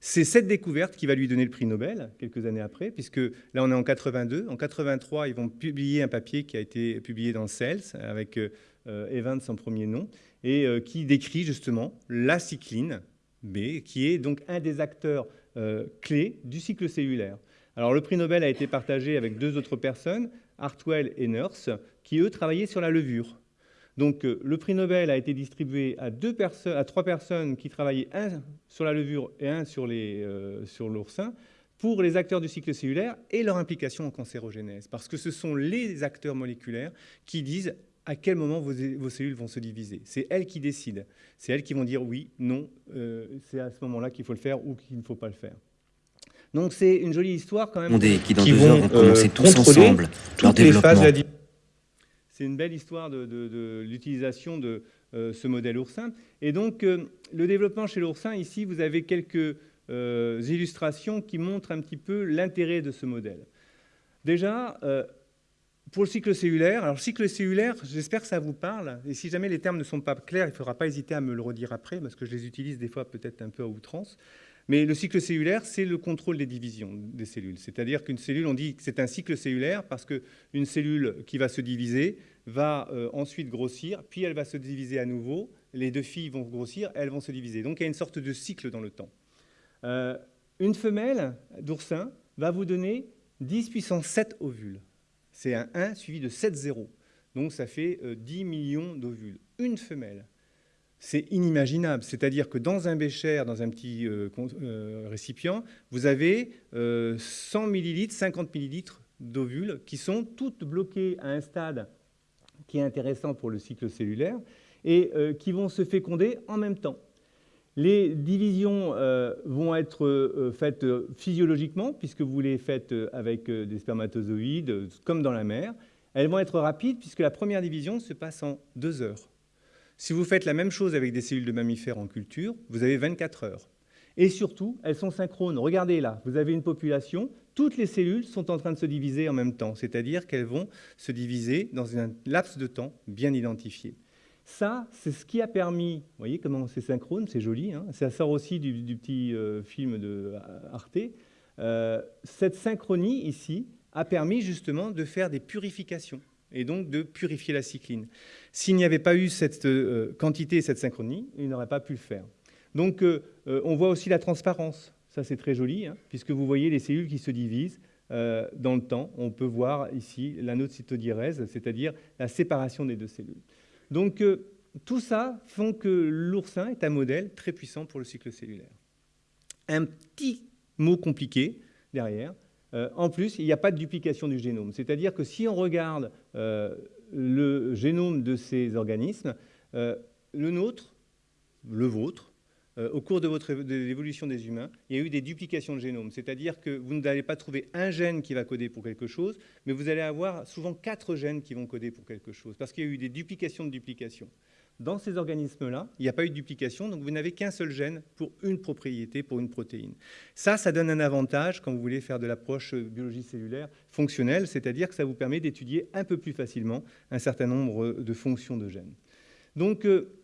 C'est cette découverte qui va lui donner le prix Nobel quelques années après, puisque là on est en 82. En 83, ils vont publier un papier qui a été publié dans Cells avec euh, Evans en premier nom et euh, qui décrit justement la cycline B, qui est donc un des acteurs euh, clés du cycle cellulaire. Alors le prix Nobel a été partagé avec deux autres personnes, Hartwell et Nurse, qui eux travaillaient sur la levure. Donc euh, le prix Nobel a été distribué à, deux à trois personnes qui travaillaient, un sur la levure et un sur euh, l'oursin, pour les acteurs du cycle cellulaire et leur implication en cancérogénèse. Parce que ce sont les acteurs moléculaires qui disent à quel moment vos, cellules vont se diviser. C'est elles qui décident. C'est elles qui vont dire oui, non, euh, c'est à ce moment-là qu'il faut le faire ou qu'il ne faut pas le faire. Donc c'est une jolie histoire quand même. qui dans deux heures vont commencer tous ensemble leur développement. C'est une belle histoire de, l'utilisation de euh, ce modèle oursin. Et donc, euh, le développement chez l'oursin, ici, vous avez quelques euh, illustrations qui montrent un petit peu l'intérêt de ce modèle. Déjà, pour le cycle cellulaire, alors cycle cellulaire, j'espère que ça vous parle. Et si jamais les termes ne sont pas clairs, il ne faudra pas hésiter à me le redire après, parce que je les utilise des fois peut-être un peu à outrance. Mais le cycle cellulaire, c'est le contrôle des divisions des cellules. C'est-à-dire qu'une cellule, on dit que c'est un cycle cellulaire parce qu'une cellule qui va se diviser va euh, ensuite grossir, puis elle va se diviser à nouveau. Les deux filles vont grossir, elles vont se diviser. Donc il y a une sorte de cycle dans le temps. Euh, une femelle d'oursin va vous donner 10 puissance 7 ovules. C'est un 1 suivi de 7 zéros. Donc ça fait 10 euh, millions d'ovules. Une femelle c'est inimaginable. C'est-à-dire que dans un bécher, dans un petit euh, euh, récipient, vous avez 100 euh, millilitres, 50 millilitres d'ovules qui sont toutes bloquées à un stade qui est intéressant pour le cycle cellulaire et qui vont se féconder en même temps. Les divisions vont être faites physiologiquement, puisque vous les faites avec des spermatozoïdes, comme dans la mer. Elles vont être rapides, puisque la première division se passe en deux heures. Si vous faites la même chose avec des cellules de mammifères en culture, vous avez 24 heures. Et surtout, elles sont synchrones. Regardez là, vous avez une population, toutes les cellules sont en train de se diviser en même temps, c'est-à-dire qu'elles vont se diviser dans un laps de temps bien identifié. Ça, c'est ce qui a permis, vous voyez comment c'est synchrone, c'est joli, hein ça sort aussi du, petit euh, film de Arte. Euh, cette synchronie ici a permis justement de faire des purifications et donc de purifier la cycline. S'il n'y avait pas eu cette euh, quantité et cette synchronie, il n'aurait pas pu le faire. Donc euh, euh, on voit aussi la transparence. Ça, c'est très joli, hein, puisque vous voyez les cellules qui se divisent dans le temps. On peut voir ici l'anocytodierèse, c'est-à-dire la séparation des deux cellules. Donc tout ça font que l'oursin est un modèle très puissant pour le cycle cellulaire. Un petit mot compliqué derrière, en plus, il n'y a pas de duplication du génome. C'est-à-dire que si on regarde le génome de ces organismes, euh, le nôtre, le vôtre, euh, au cours de, votre, l'évolution des humains, il y a eu des duplications de génome. C'est-à-dire que vous n'allez pas trouver un gène qui va coder pour quelque chose, mais vous allez avoir souvent quatre gènes qui vont coder pour quelque chose, parce qu'il y a eu des duplications de duplications. Dans ces organismes-là, il n'y a pas eu de duplication, donc vous n'avez qu'un seul gène pour une propriété, pour une protéine. Ça, ça donne un avantage quand vous voulez faire de l'approche biologie cellulaire fonctionnelle, c'est-à-dire que ça vous permet d'étudier un peu plus facilement un certain nombre de fonctions de gènes. Donc, euh,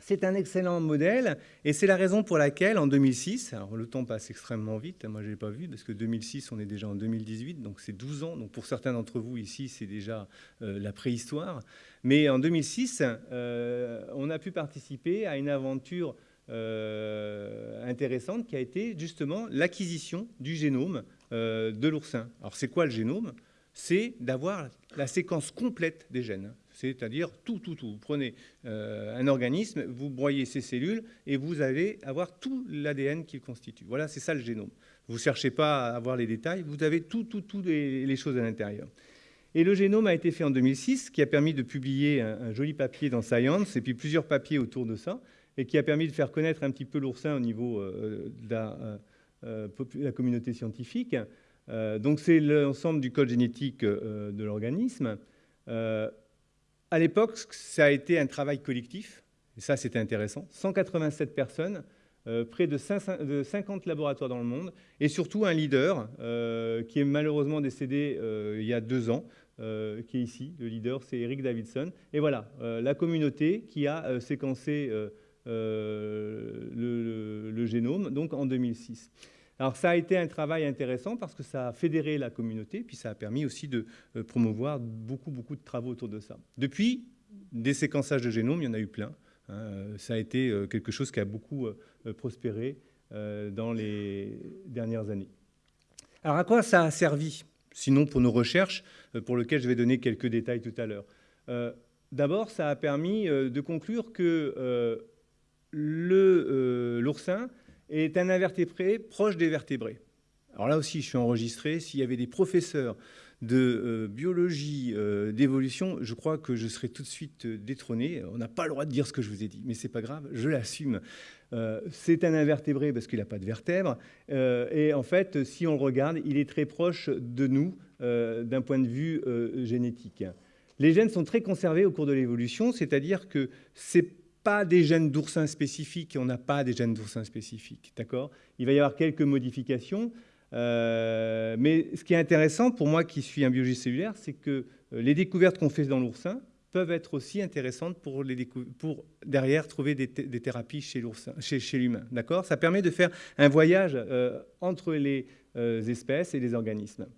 c'est un excellent modèle et c'est la raison pour laquelle en 2006, alors le temps passe extrêmement vite, moi je ne l'ai pas vu parce que 2006 on est déjà en 2018, donc c'est 12 ans, donc pour certains d'entre vous ici c'est déjà euh, la préhistoire, mais en 2006 euh, on a pu participer à une aventure euh, intéressante qui a été justement l'acquisition du génome de l'oursin. Alors c'est quoi le génome? C'est d'avoir la séquence complète des gènes c'est-à-dire tout, tout, tout. Vous prenez euh, un organisme, vous broyez ses cellules et vous allez avoir tout l'ADN qu'il constitue. Voilà, c'est ça le génome. Vous ne cherchez pas à avoir les détails, vous avez tout, tout, tout les, choses à l'intérieur. Et le génome a été fait en 2006, qui a permis de publier un, joli papier dans Science, et puis plusieurs papiers autour de ça, et qui a permis de faire connaître un petit peu l'oursin au niveau euh, de, la, euh, la, communauté scientifique. donc c'est l'ensemble du code génétique de l'organisme. À l'époque, ça a été un travail collectif, et ça c'était intéressant. 187 personnes, euh, près de, 50 laboratoires dans le monde, et surtout un leader euh, qui est malheureusement décédé euh, il y a deux ans, qui est ici. Le leader, c'est Eric Davidson. Et voilà, la communauté qui a séquencé le, génome, donc en 2006. Alors ça a été un travail intéressant parce que ça a fédéré la communauté, puis ça a permis aussi de promouvoir beaucoup, beaucoup de travaux autour de ça. Depuis, des séquençages de génome, il y en a eu plein. Hein. ça a été euh, quelque chose qui a beaucoup euh, prospéré dans les dernières années. Alors à quoi ça a servi Sinon pour nos recherches, pour lesquelles je vais donner quelques détails tout à l'heure? D'abord, ça a permis de conclure que l'oursin est un invertébré proche des vertébrés. Alors là aussi, je suis enregistré. S'il y avait des professeurs de euh, biologie, euh, d'évolution, je crois que je serais tout de suite euh, détrôné. On n'a pas le droit de dire ce que je vous ai dit, mais c'est pas grave, je l'assume. c'est un invertébré parce qu'il n'a pas de vertèbres. et en fait, si on le regarde, il est très proche de nous d'un point de vue génétique. Les gènes sont très conservés au cours de l'évolution, c'est-à-dire que c'est pas des gènes d'oursin spécifiques on n'a pas des gènes d'oursin spécifiques. D'accord? Il va y avoir quelques modifications. Euh, mais ce qui est intéressant pour moi qui suis un biologiste cellulaire, c'est que euh, les découvertes qu'on fait dans l'oursin peuvent être aussi intéressantes pour, derrière trouver des, thérapies chez l'oursin, chez, l'humain. D'accord? Ça permet de faire un voyage euh, entre les espèces et les organismes.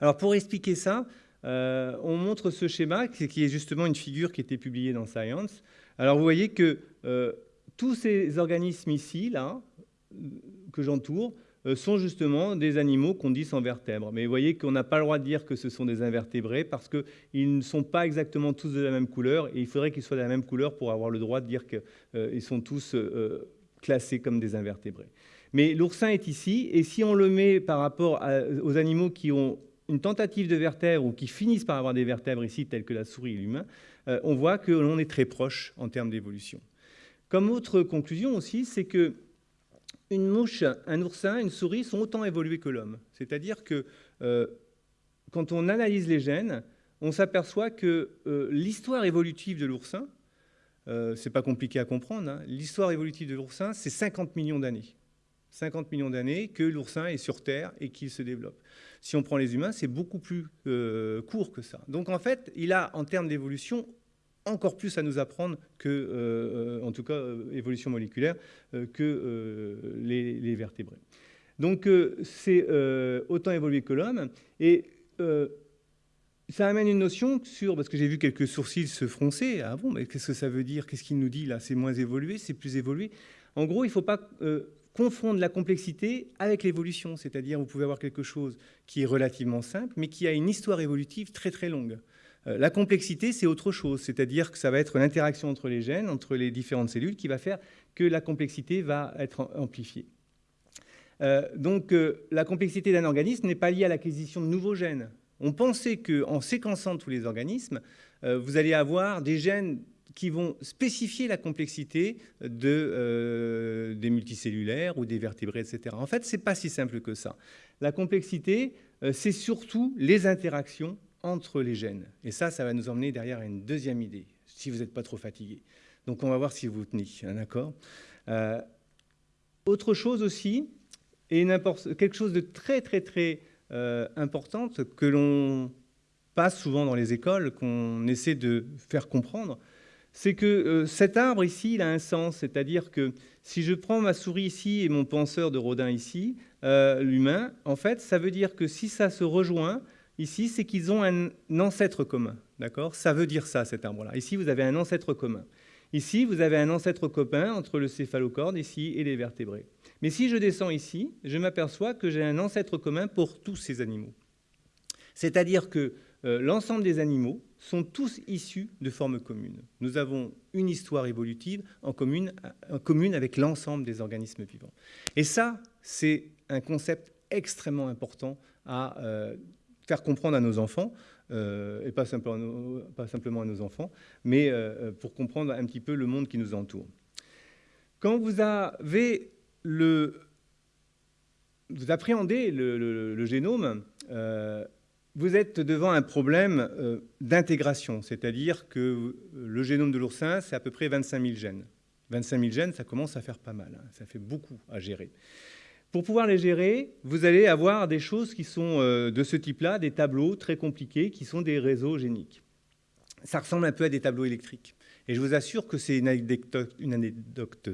Alors pour expliquer ça, on montre ce schéma qui est justement une figure qui était publiée dans Science. Alors vous voyez que tous ces organismes ici, là, que j'entoure, sont justement des animaux qu'on dit sans vertèbres. Mais vous voyez qu'on n'a pas le droit de dire que ce sont des invertébrés parce qu'ils ne sont pas exactement tous de la même couleur et il faudrait qu'ils soient de la même couleur pour avoir le droit de dire qu'ils euh, sont tous classés comme des invertébrés. Mais l'oursin est ici et si on le met par rapport aux animaux qui ont une tentative de vertèbres ou qui finissent par avoir des vertèbres ici, telles que la souris et l'humain, euh, on voit que l'on est très proche en termes d'évolution. Comme autre conclusion aussi, c'est que une mouche, un oursin, une souris sont autant évolués que l'homme. C'est-à-dire que euh, quand on analyse les gènes, on s'aperçoit que euh, l'histoire évolutive de l'oursin, euh, c'est pas compliqué à comprendre, hein, l'histoire évolutive de l'oursin, c'est 50 millions d'années. 50 millions d'années que l'oursin est sur Terre et qu'il se développe. Si on prend les humains, c'est beaucoup plus euh, court que ça. Donc en fait, il a en termes d'évolution encore plus à nous apprendre que, euh, en tout cas, euh, évolution moléculaire, que les, vertébrés. Donc c'est autant évolué que l'homme. Et ça amène une notion sur, parce que j'ai vu quelques sourcils se froncer, ah bon, mais qu'est-ce que ça veut dire? Qu'est-ce qu'il nous dit là? C'est moins évolué, c'est plus évolué En gros, il ne faut pas confondre la complexité avec l'évolution, c'est-à-dire vous pouvez avoir quelque chose qui est relativement simple, mais qui a une histoire évolutive très très longue. Euh, la complexité, c'est autre chose, c'est-à-dire que ça va être l'interaction entre les gènes, entre les différentes cellules, qui va faire que la complexité va être amplifiée. Euh, donc euh, la complexité d'un organisme n'est pas liée à l'acquisition de nouveaux gènes. On pensait qu'en séquençant tous les organismes, vous allez avoir des gènes qui vont spécifier la complexité de, des multicellulaires ou des vertébrés, etc. En fait, ce n'est pas si simple que ça. La complexité, c'est surtout les interactions entre les gènes. Et ça, ça va nous emmener derrière une deuxième idée, si vous n'êtes pas trop fatigué. Donc on va voir si vous tenez, hein, d'accord? Euh, Autre chose aussi, et quelque chose de très très très important que l'on passe souvent dans les écoles, qu'on essaie de faire comprendre, c'est que euh, cet arbre ici, il a un sens, c'est-à-dire que si je prends ma souris ici et mon penseur de Rodin ici, euh, l'humain, en fait, ça veut dire que si ça se rejoint ici, c'est qu'ils ont un ancêtre commun, d'accord? Ça veut dire ça, cet arbre-là. Ici, vous avez un ancêtre commun. Ici, vous avez un ancêtre commun entre le céphalocorne ici et les vertébrés. Mais si je descends ici, je m'aperçois que j'ai un ancêtre commun pour tous ces animaux. C'est-à-dire que euh, l'ensemble des animaux sont tous issus de formes communes. Nous avons une histoire évolutive en commune, en commune avec l'ensemble des organismes vivants. Et ça, c'est un concept extrêmement important à euh, faire comprendre à nos enfants, euh, et pas simplement, à nos enfants, mais pour comprendre un petit peu le monde qui nous entoure. Quand vous avez le... Vous appréhendez le, génome, vous êtes devant un problème euh, d'intégration, c'est-à-dire que le génome de l'oursin, c'est à peu près 25 000 gènes. 25 000 gènes, ça commence à faire pas mal, hein. ça fait beaucoup à gérer. Pour pouvoir les gérer, vous allez avoir des choses qui sont euh, de ce type-là, des tableaux très compliqués qui sont des réseaux géniques. Ça ressemble un peu à des tableaux électriques. Et je vous assure que c'est une anecdote,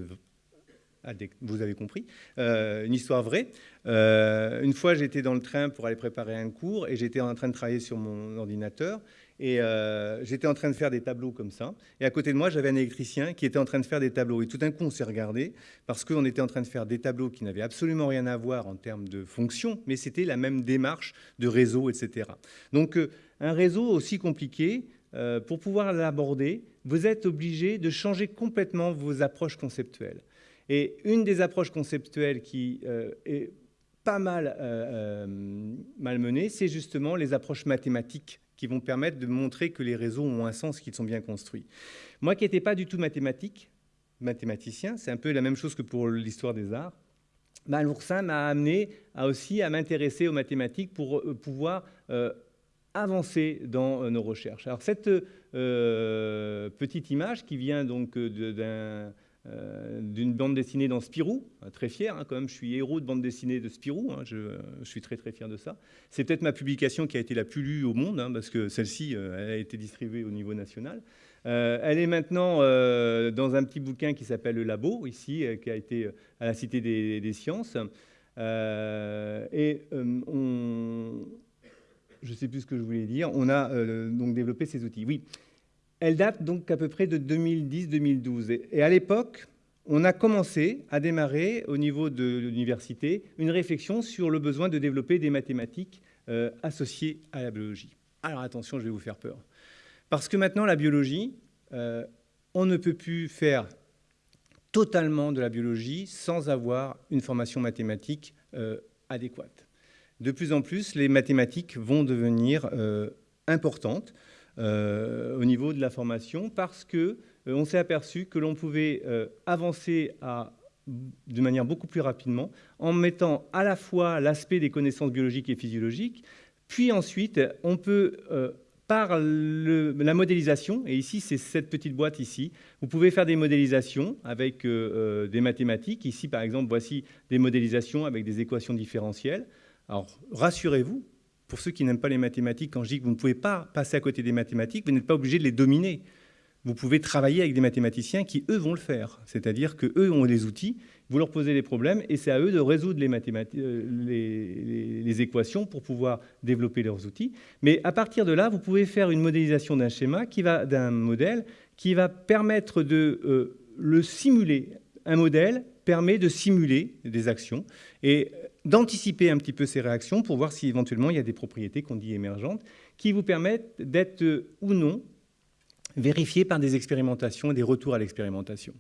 vous avez compris, euh, une histoire vraie. Euh, une fois, j'étais dans le train pour aller préparer un cours et j'étais en train de travailler sur mon ordinateur et euh, j'étais en train de faire des tableaux comme ça. Et à côté de moi, j'avais un électricien qui était en train de faire des tableaux. Et tout d'un coup, on s'est regardé parce qu'on était en train de faire des tableaux qui n'avaient absolument rien à voir en termes de fonction, mais c'était la même démarche de réseau, etc. Donc, un réseau aussi compliqué, pour pouvoir l'aborder, vous êtes obligé de changer complètement vos approches conceptuelles. Et une des approches conceptuelles qui euh, est pas mal, euh, euh, mal menée, c'est justement les approches mathématiques qui vont permettre de montrer que les réseaux ont un sens, qu'ils sont bien construits. Moi qui n'étais pas du tout mathématique, mathématicien, c'est un peu la même chose que pour l'histoire des arts, bah, l'oursin m'a amené à aussi à m'intéresser aux mathématiques pour pouvoir avancer dans nos recherches. Alors cette petite image qui vient donc d'un euh, d'une bande dessinée dans Spirou, euh, très fier hein, quand même, je suis héros de bande dessinée de Spirou, hein, je, suis très très fier de ça. C'est peut-être ma publication qui a été la plus lue au monde, hein, parce que celle-ci euh, a été distribuée au niveau national. elle est maintenant dans un petit bouquin qui s'appelle Le Labo, ici, qui a été à la Cité des, Sciences. et on, je ne sais plus ce que je voulais dire, on a donc développé ces outils. Oui, elle date donc à peu près de 2010-2012. Et à l'époque, on a commencé à démarrer au niveau de l'université une réflexion sur le besoin de développer des mathématiques euh, associées à la biologie. Alors attention, je vais vous faire peur. Parce que maintenant, la biologie, euh, on ne peut plus faire totalement de la biologie sans avoir une formation mathématique euh, adéquate. De plus en plus, les mathématiques vont devenir importantes. Euh, au niveau de la formation parce qu'on euh, on s'est aperçu que l'on pouvait euh, avancer de manière beaucoup plus rapidement en mettant à la fois l'aspect des connaissances biologiques et physiologiques, puis ensuite on peut par la modélisation, et ici c'est cette petite boîte ici, vous pouvez faire des modélisations avec des mathématiques. Ici par exemple, voici des modélisations avec des équations différentielles. Alors rassurez-vous, pour ceux qui n'aiment pas les mathématiques, quand je dis que vous ne pouvez pas passer à côté des mathématiques, vous n'êtes pas obligé de les dominer. Vous pouvez travailler avec des mathématiciens qui, eux, vont le faire. C'est-à-dire qu'eux ont les outils, vous leur posez les problèmes, et c'est à eux de résoudre les, euh, les, équations pour pouvoir développer leurs outils. Mais à partir de là, vous pouvez faire une modélisation d'un schéma, d'un modèle, qui va permettre de euh, le simuler. Un modèle permet de simuler des actions. Et d'anticiper un petit peu ces réactions pour voir si éventuellement il y a des propriétés qu'on dit émergentes qui vous permettent d'être euh, ou non vérifiées par des expérimentations et des retours à l'expérimentation.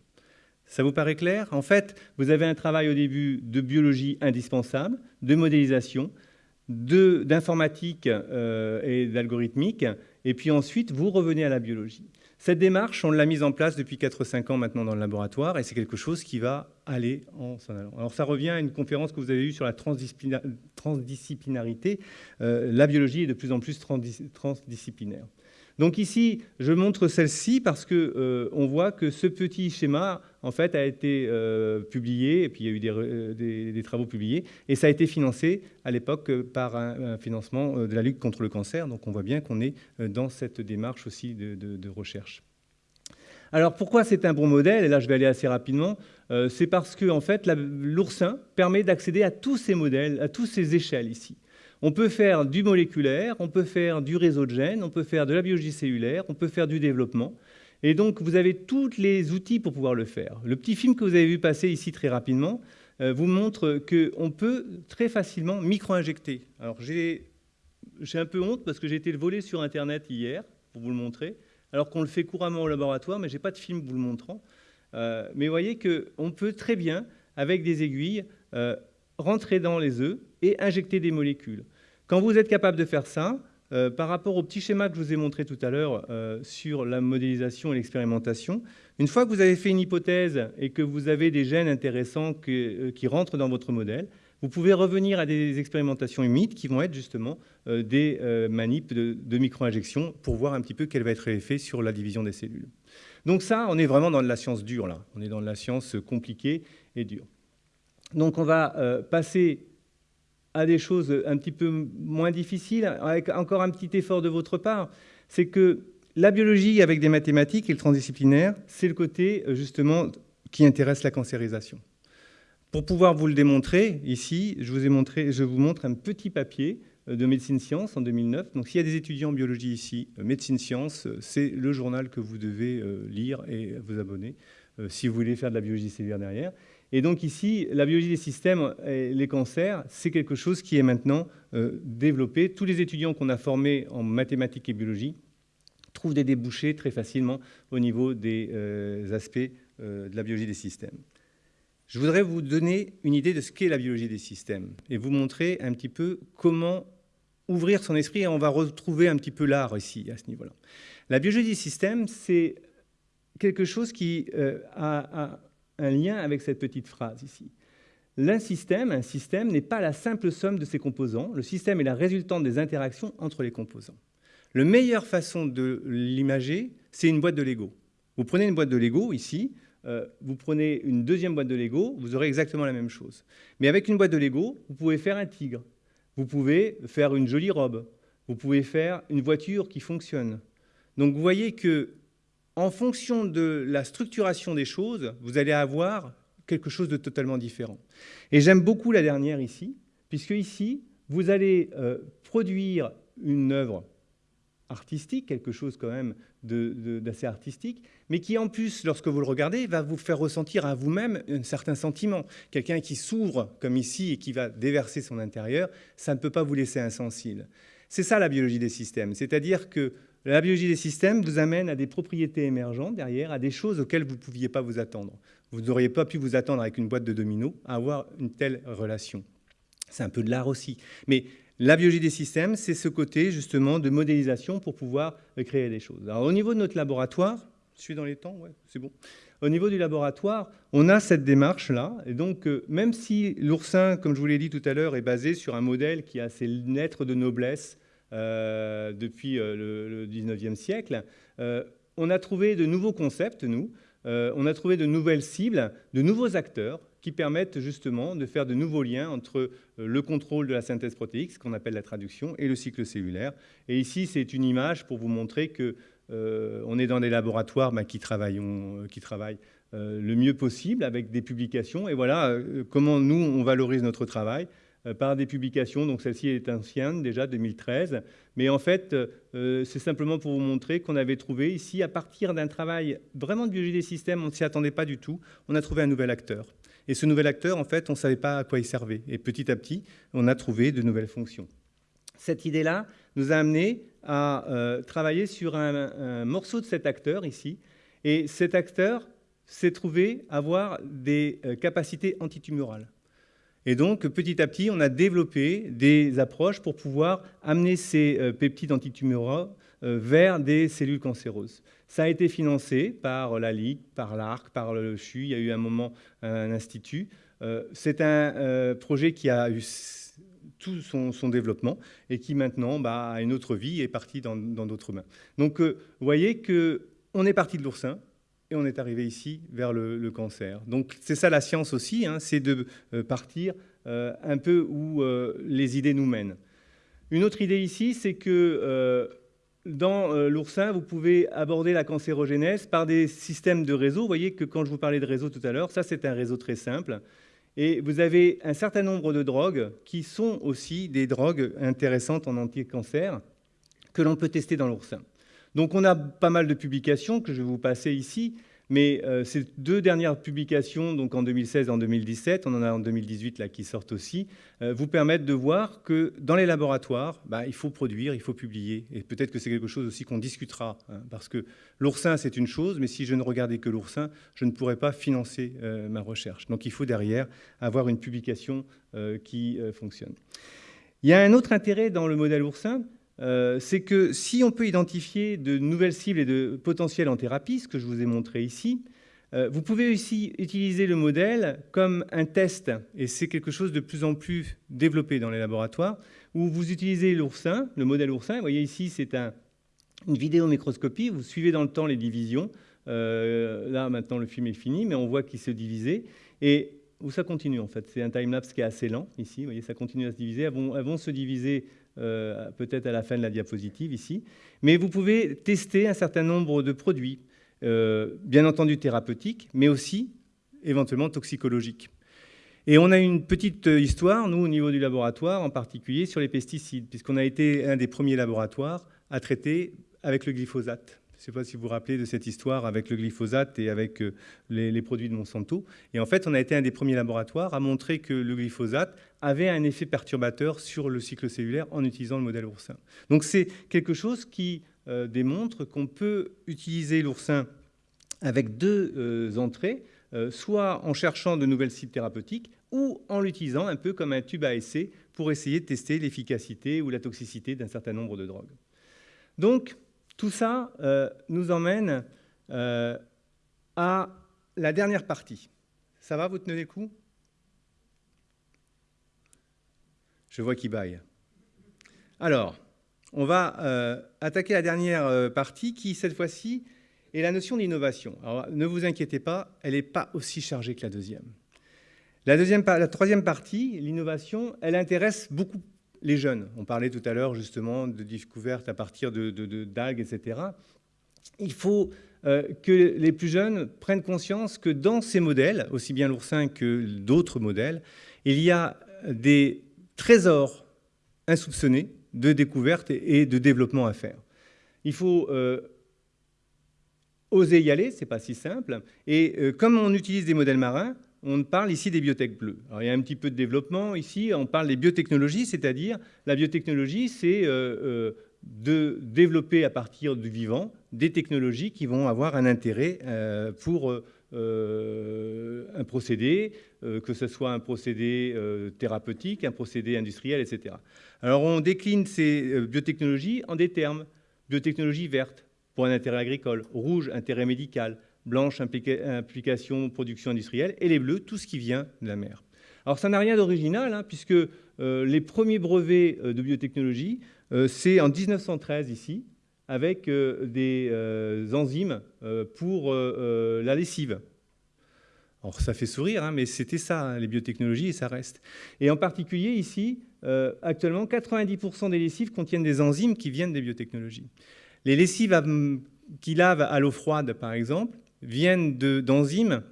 Ça vous paraît clair? En fait, vous avez un travail au début de biologie indispensable, de modélisation, d'informatique euh, et d'algorithmique, et puis ensuite vous revenez à la biologie. Cette démarche, on l'a mise en place depuis 4-5 ans maintenant dans le laboratoire et c'est quelque chose qui va aller en s'en allant. Alors ça revient à une conférence que vous avez eue sur la transdisciplinarité. Euh, la biologie est de plus en plus transdisciplinaire. Donc ici, je montre celle-ci parce qu'on euh, voit que ce petit schéma, en fait, a été euh, publié, et puis il y a eu des, euh, travaux publiés, et ça a été financé à l'époque par un, financement de la lutte contre le cancer. Donc on voit bien qu'on est dans cette démarche aussi de, recherche. Alors pourquoi c'est un bon modèle? Et là, je vais aller assez rapidement. Euh, c'est parce que en fait, l'oursin permet d'accéder à tous ces modèles, à toutes ces échelles ici. On peut faire du moléculaire, on peut faire du réseau de gènes, on peut faire de la biologie cellulaire, on peut faire du développement. Et donc, vous avez tous les outils pour pouvoir le faire. Le petit film que vous avez vu passer ici très rapidement euh, vous montre qu'on peut très facilement micro-injecter. Alors, j'ai un peu honte parce que j'ai été le volé sur Internet hier, pour vous le montrer, alors qu'on le fait couramment au laboratoire, mais je n'ai pas de film vous le montrant. Euh, mais vous voyez qu'on peut très bien, avec des aiguilles, euh, rentrer dans les œufs et injecter des molécules. Quand vous êtes capable de faire ça, euh, par rapport au petit schéma que je vous ai montré tout à l'heure sur la modélisation et l'expérimentation, une fois que vous avez fait une hypothèse et que vous avez des gènes intéressants qui rentrent dans votre modèle, vous pouvez revenir à des expérimentations humides qui vont être justement des manips de, de micro-injection pour voir un petit peu quel va être l'effet sur la division des cellules. Donc ça, on est vraiment dans de la science dure, là. On est dans de la science compliquée et dure. Donc on va euh, passer à des choses un petit peu moins difficiles, avec encore un petit effort de votre part. C'est que la biologie avec des mathématiques et le transdisciplinaire, c'est le côté euh, justement qui intéresse la cancérisation. Pour pouvoir vous le démontrer, ici, je vous, ai montré, je vous montre un petit papier euh, de médecine science en 2009. Donc s'il y a des étudiants en biologie ici, euh, médecine science, c'est le journal que vous devez lire et vous abonner si vous voulez faire de la biologie cellulaire derrière. Et donc ici, la biologie des systèmes et les cancers, c'est quelque chose qui est maintenant développé. Tous les étudiants qu'on a formés en mathématiques et biologie trouvent des débouchés très facilement au niveau des aspects de la biologie des systèmes. Je voudrais vous donner une idée de ce qu'est la biologie des systèmes et vous montrer un petit peu comment ouvrir son esprit et on va retrouver un petit peu l'art ici, à ce niveau-là. La biologie des systèmes, c'est quelque chose qui euh, a, un lien avec cette petite phrase ici. L'un système, un système n'est pas la simple somme de ses composants. Le système est la résultante des interactions entre les composants. La meilleure façon de l'imager, c'est une boîte de Lego. Vous prenez une boîte de Lego ici, euh, vous prenez une deuxième boîte de Lego, vous aurez exactement la même chose. Mais avec une boîte de Lego, vous pouvez faire un tigre, vous pouvez faire une jolie robe, vous pouvez faire une voiture qui fonctionne. Donc vous voyez que en fonction de la structuration des choses, vous allez avoir quelque chose de totalement différent. Et j'aime beaucoup la dernière ici, puisque ici, vous allez euh, produire une œuvre artistique, quelque chose quand même d'assez artistique, mais qui en plus, lorsque vous le regardez, va vous faire ressentir à vous-même un certain sentiment. Quelqu'un qui s'ouvre comme ici et qui va déverser son intérieur, ça ne peut pas vous laisser insensible. C'est ça la biologie des systèmes, c'est-à-dire que la biologie des systèmes vous amène à des propriétés émergentes derrière, à des choses auxquelles vous ne pouviez pas vous attendre. Vous n'auriez pas pu vous attendre avec une boîte de dominos à avoir une telle relation. C'est un peu de l'art aussi. Mais la biologie des systèmes, c'est ce côté justement de modélisation pour pouvoir créer des choses. Alors au niveau de notre laboratoire, je suis dans les temps, ouais, c'est bon. Au niveau du laboratoire, on a cette démarche-là. Et donc, euh, même si l'oursin, comme je vous l'ai dit tout à l'heure, est basé sur un modèle qui a ses lettres de noblesse depuis euh, le, 19e siècle, on a trouvé de nouveaux concepts, nous. on a trouvé de nouvelles cibles, de nouveaux acteurs qui permettent justement de faire de nouveaux liens entre euh, le contrôle de la synthèse protéique, ce qu'on appelle la traduction, et le cycle cellulaire. Et ici, c'est une image pour vous montrer que euh, est dans des laboratoires bah, euh, qui travaillent le mieux possible avec des publications. Et voilà comment nous, on valorise notre travail par des publications. Donc celle-ci est ancienne, déjà 2013. Mais en fait, c'est simplement pour vous montrer qu'on avait trouvé ici, à partir d'un travail vraiment de biologie des systèmes, on ne s'y attendait pas du tout, on a trouvé un nouvel acteur. Et ce nouvel acteur, en fait, on ne savait pas à quoi il servait. Et petit à petit, on a trouvé de nouvelles fonctions. Cette idée-là nous a amené à euh, travailler sur un, morceau de cet acteur ici. Et cet acteur s'est trouvé avoir des euh, capacités antitumorales. Et donc, petit à petit, on a développé des approches pour pouvoir amener ces euh, peptides antitumoraux vers des cellules cancéreuses. Ça a été financé par la Ligue, par l'ARC, par le CHU. Il y a eu un moment un institut. Euh, c'est un euh, projet qui a eu tout son, développement et qui maintenant bah, a une autre vie et est parti dans d'autres mains. Donc euh, vous voyez qu'on est parti de l'oursin et on est arrivé ici vers le, cancer. Donc c'est ça la science aussi, hein, c'est de partir un peu où les idées nous mènent. Une autre idée ici, c'est que dans l'oursin, vous pouvez aborder la cancérogénèse par des systèmes de réseau. Vous voyez que quand je vous parlais de réseau tout à l'heure, ça c'est un réseau très simple. Et vous avez un certain nombre de drogues qui sont aussi des drogues intéressantes en anti-cancer que l'on peut tester dans l'oursin. Donc on a pas mal de publications que je vais vous passer ici, mais euh, ces deux dernières publications, donc en 2016 et en 2017, on en a en 2018 là qui sortent aussi, euh, vous permettent de voir que dans les laboratoires, bah, il faut produire, il faut publier. Et peut-être que c'est quelque chose aussi qu'on discutera, hein, parce que l'oursin, c'est une chose, mais si je ne regardais que l'oursin, je ne pourrais pas financer euh, ma recherche. Donc il faut derrière avoir une publication qui fonctionne. Il y a un autre intérêt dans le modèle oursin, c'est que si on peut identifier de nouvelles cibles et de potentiels en thérapie, ce que je vous ai montré ici, euh, vous pouvez aussi utiliser le modèle comme un test, et c'est quelque chose de plus en plus développé dans les laboratoires, où vous utilisez l'oursin, le modèle oursin. Vous voyez ici, c'est un, une vidéomicroscopie, vous suivez dans le temps les divisions. Euh, là, maintenant, le film est fini, mais on voit qu'il se divisait. Et où ça continue, en fait? C'est un time-lapse qui est assez lent, ici. Vous voyez, ça continue à se diviser. elles vont se diviser euh, peut-être à la fin de la diapositive ici. Mais vous pouvez tester un certain nombre de produits, euh, bien entendu thérapeutiques, mais aussi éventuellement toxicologiques. Et on a une petite histoire, nous, au niveau du laboratoire, en particulier sur les pesticides, puisqu'on a été un des premiers laboratoires à traiter avec le glyphosate. Je ne sais pas si vous vous rappelez de cette histoire avec le glyphosate et avec euh, les, produits de Monsanto. Et en fait, on a été un des premiers laboratoires à montrer que le glyphosate avait un effet perturbateur sur le cycle cellulaire en utilisant le modèle oursin. Donc c'est quelque chose qui euh, démontre qu'on peut utiliser l'oursin avec deux euh, entrées, soit en cherchant de nouvelles cibles thérapeutiques ou en l'utilisant un peu comme un tube à essai pour essayer de tester l'efficacité ou la toxicité d'un certain nombre de drogues. Donc, tout ça euh, nous emmène euh, à la dernière partie. Ça va, vous tenez les coups? Je vois qu'il baille. Alors, on va euh, attaquer la dernière partie qui, cette fois-ci, est la notion d'innovation. Alors, ne vous inquiétez pas, elle n'est pas aussi chargée que la deuxième. La, deuxième, la troisième partie, l'innovation, elle intéresse beaucoup les jeunes. On parlait tout à l'heure justement de découvertes à partir de, d'algues, etc. Il faut euh, que les plus jeunes prennent conscience que dans ces modèles, aussi bien l'oursin que d'autres modèles, il y a des trésors insoupçonnés de découvertes et de développement à faire. Il faut euh, oser y aller, c'est pas si simple. Et euh, comme on utilise des modèles marins, on parle ici des biotech bleues. Il y a un petit peu de développement ici, on parle des biotechnologies, c'est-à-dire la biotechnologie, c'est euh, euh, de développer à partir du vivant des technologies qui vont avoir un intérêt euh, pour un procédé, que ce soit un procédé thérapeutique, un procédé industriel, etc. Alors on décline ces biotechnologies en des termes. Biotechnologie verte pour un intérêt agricole, rouge, intérêt médical, blanche, implication, production industrielle, et les bleus, tout ce qui vient de la mer. Alors ça n'a rien d'original, hein, puisque euh, les premiers brevets euh, de biotechnologie, euh, c'est en 1913 ici, avec des enzymes pour la lessive. Alors ça fait sourire, hein, mais c'était ça, hein, les biotechnologies, et ça reste. Et en particulier ici, actuellement, 90% des lessives contiennent des enzymes qui viennent des biotechnologies. Les lessives qui lavent à l'eau froide, par exemple, viennent d'enzymes,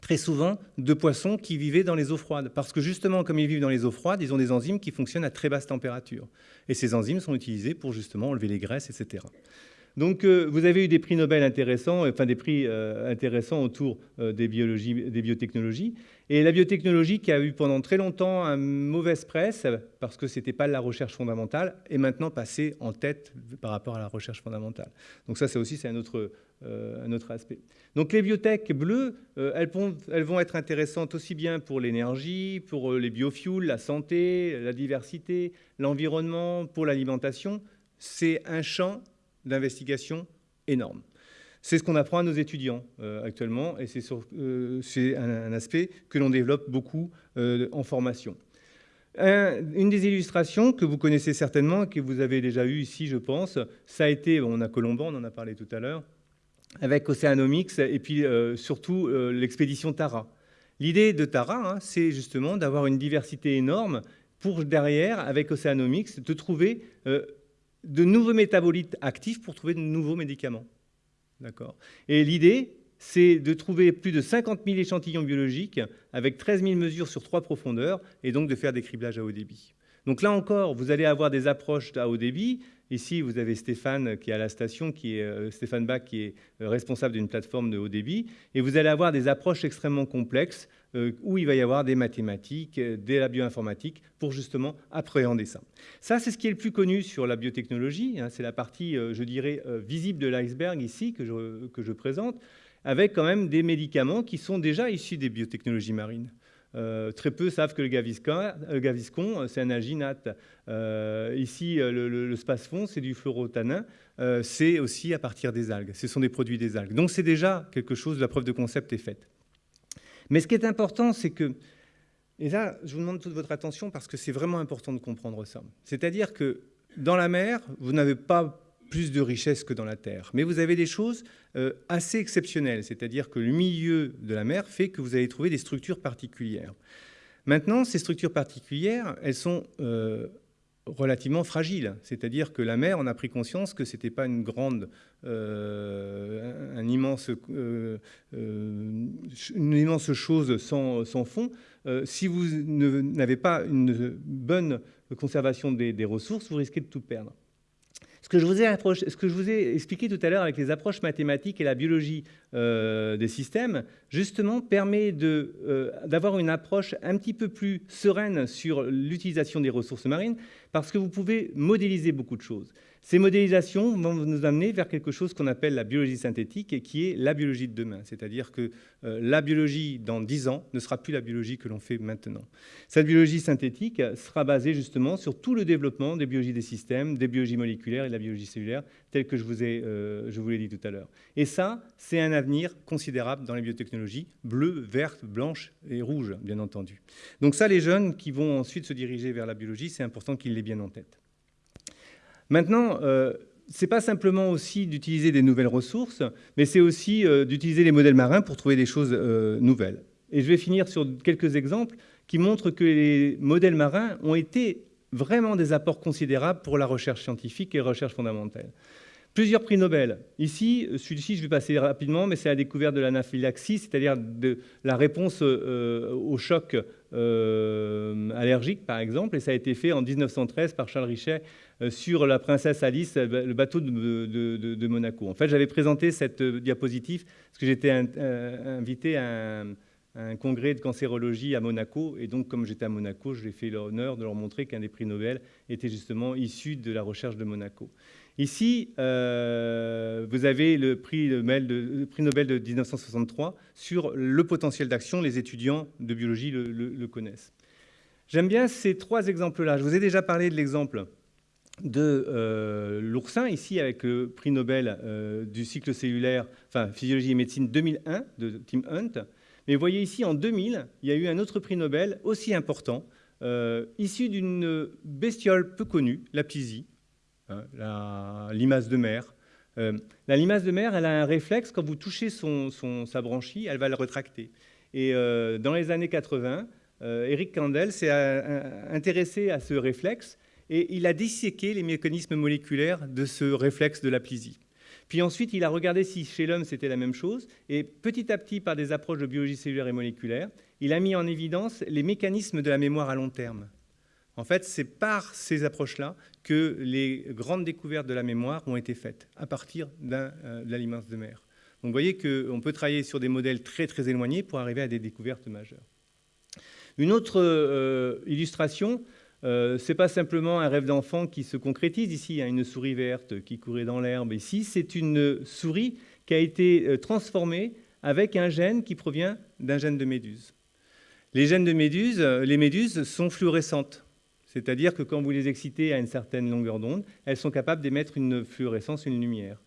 très souvent de poissons qui vivaient dans les eaux froides. Parce que justement, comme ils vivent dans les eaux froides, ils ont des enzymes qui fonctionnent à très basse température. Et ces enzymes sont utilisées pour justement enlever les graisses, etc. Donc, euh, vous avez eu des prix Nobel intéressants, enfin des prix euh, intéressants autour euh, des, biologies, des biotechnologies. Et la biotechnologie, qui a eu pendant très longtemps une mauvaise presse, parce que ce n'était pas la recherche fondamentale, est maintenant passée en tête par rapport à la recherche fondamentale. Donc ça, c'est aussi un autre, un autre aspect. Donc les biotech bleues, elles vont être intéressantes aussi bien pour l'énergie, pour les biofuels, la santé, la diversité, l'environnement, pour l'alimentation. C'est un champ d'investigation énorme. C'est ce qu'on apprend à nos étudiants euh, actuellement et c'est euh, un, aspect que l'on développe beaucoup euh, en formation. une des illustrations que vous connaissez certainement, que vous avez déjà eu ici, je pense, ça a été, on a Colomban, on en a parlé tout à l'heure, avec Oceanomics et puis surtout l'expédition Tara. L'idée de Tara, hein, c'est justement d'avoir une diversité énorme pour derrière, avec Oceanomics, de trouver de nouveaux métabolites actifs pour trouver de nouveaux médicaments. D'accord Et l'idée, c'est de trouver plus de 50 000 échantillons biologiques avec 13 000 mesures sur trois profondeurs et donc de faire des criblages à haut débit. Donc là encore, vous allez avoir des approches à haut débit. Ici, vous avez Stéphane qui est à la station, qui est, euh, Stéphane Bach qui est euh, responsable d'une plateforme de haut débit. Et vous allez avoir des approches extrêmement complexes euh, où il va y avoir des mathématiques, de la bioinformatique pour justement appréhender ça. Ça, c'est ce qui est le plus connu sur la biotechnologie. Hein. c'est la partie, je dirais, visible de l'iceberg ici que je, que je présente avec quand même des médicaments qui sont déjà issus des biotechnologies marines. Euh, très peu savent que le gaviscon, euh, c'est un alginate. Euh, ici, le, le, c'est du fluorotanin. c'est aussi à partir des algues. Ce sont des produits des algues. Donc c'est déjà quelque chose, la preuve de concept est faite. Mais ce qui est important, c'est que, et là, je vous demande toute votre attention parce que c'est vraiment important de comprendre ça. C'est-à-dire que dans la mer, vous n'avez pas plus de richesse que dans la terre. Mais vous avez des choses euh, assez exceptionnelles, c'est-à-dire que le milieu de la mer fait que vous allez trouver des structures particulières. Maintenant, ces structures particulières, elles sont euh, relativement fragiles. C'est-à-dire que la mer, on a pris conscience que ce n'était pas une grande, euh, un immense, une immense chose sans, fond. si vous n'avez pas une bonne conservation des ressources, vous risquez de tout perdre. Ce que, je vous ai expliqué tout à l'heure avec les approches mathématiques et la biologie euh, des systèmes, justement, permet euh, d'avoir une approche un petit peu plus sereine sur l'utilisation des ressources marines, parce que vous pouvez modéliser beaucoup de choses. Ces modélisations vont nous amener vers quelque chose qu'on appelle la biologie synthétique et qui est la biologie de demain. C'est-à-dire que euh, la biologie dans 10 ans ne sera plus la biologie que l'on fait maintenant. Cette biologie synthétique sera basée justement sur tout le développement des biologies des systèmes, des biologies moléculaires et de la biologie cellulaire, tel que je vous, ai, euh, je vous l'ai dit tout à l'heure. Et ça, c'est un avenir considérable dans les biotechnologies, bleues, vertes, blanches et rouges, bien entendu. Donc ça, les jeunes qui vont ensuite se diriger vers la biologie, c'est important qu'ils l'aient bien en tête. Maintenant, euh, ce n'est pas simplement aussi d'utiliser des nouvelles ressources, mais c'est aussi euh, d'utiliser les modèles marins pour trouver des choses euh, nouvelles. Et je vais finir sur quelques exemples qui montrent que les modèles marins ont été vraiment des apports considérables pour la recherche scientifique et la recherche fondamentale. Plusieurs prix Nobel. Ici, celui-ci, je vais passer rapidement, mais c'est la découverte de l'anaphylaxie, c'est-à-dire de la réponse au choc allergique, par exemple, et ça a été fait en 1913 par Charles Richet euh, sur la princesse Alice, euh, le bateau de, Monaco. En fait, j'avais présenté cette euh, diapositive parce que j'étais invité à un, congrès de cancérologie à Monaco. Et donc, comme j'étais à Monaco, je ai fait l'honneur de leur montrer qu'un des prix Nobel était justement issu de la recherche de Monaco. Ici, vous avez le prix Nobel, de, le prix Nobel, de, 1963 sur le potentiel d'action. Les étudiants de biologie le connaissent. J'aime bien ces trois exemples-là. Je vous ai déjà parlé de l'exemple de euh, l'oursin, ici avec le prix Nobel euh, du cycle cellulaire, enfin physiologie et médecine 2001 de Tim Hunt. Mais vous voyez ici, en 2000, il y a eu un autre prix Nobel aussi important, euh, issu d'une bestiole peu connue, la plysie, hein, la limace de mer. la limace de mer, elle a un réflexe, quand vous touchez son, sa branchie, elle va le retracter. Et dans les années 80, Eric Kandel s'est intéressé à ce réflexe et il a disséqué les mécanismes moléculaires de ce réflexe de la plisie. Puis ensuite, il a regardé si chez l'homme c'était la même chose, et petit à petit, par des approches de biologie cellulaire et moléculaire, il a mis en évidence les mécanismes de la mémoire à long terme. En fait, c'est par ces approches-là que les grandes découvertes de la mémoire ont été faites, à partir euh, de limace de mer. Donc vous voyez qu'on peut travailler sur des modèles très très éloignés pour arriver à des découvertes majeures. Une autre euh, illustration, euh, ce n'est pas simplement un rêve d'enfant qui se concrétise ici, a une souris verte qui courait dans l'herbe. Ici, c'est une souris qui a été euh, transformée avec un gène qui provient d'un gène de méduse. Les gènes de méduse, euh, les méduses sont fluorescentes. C'est-à-dire que quand vous les excitez à une certaine longueur d'onde, elles sont capables d'émettre une fluorescence, une lumière.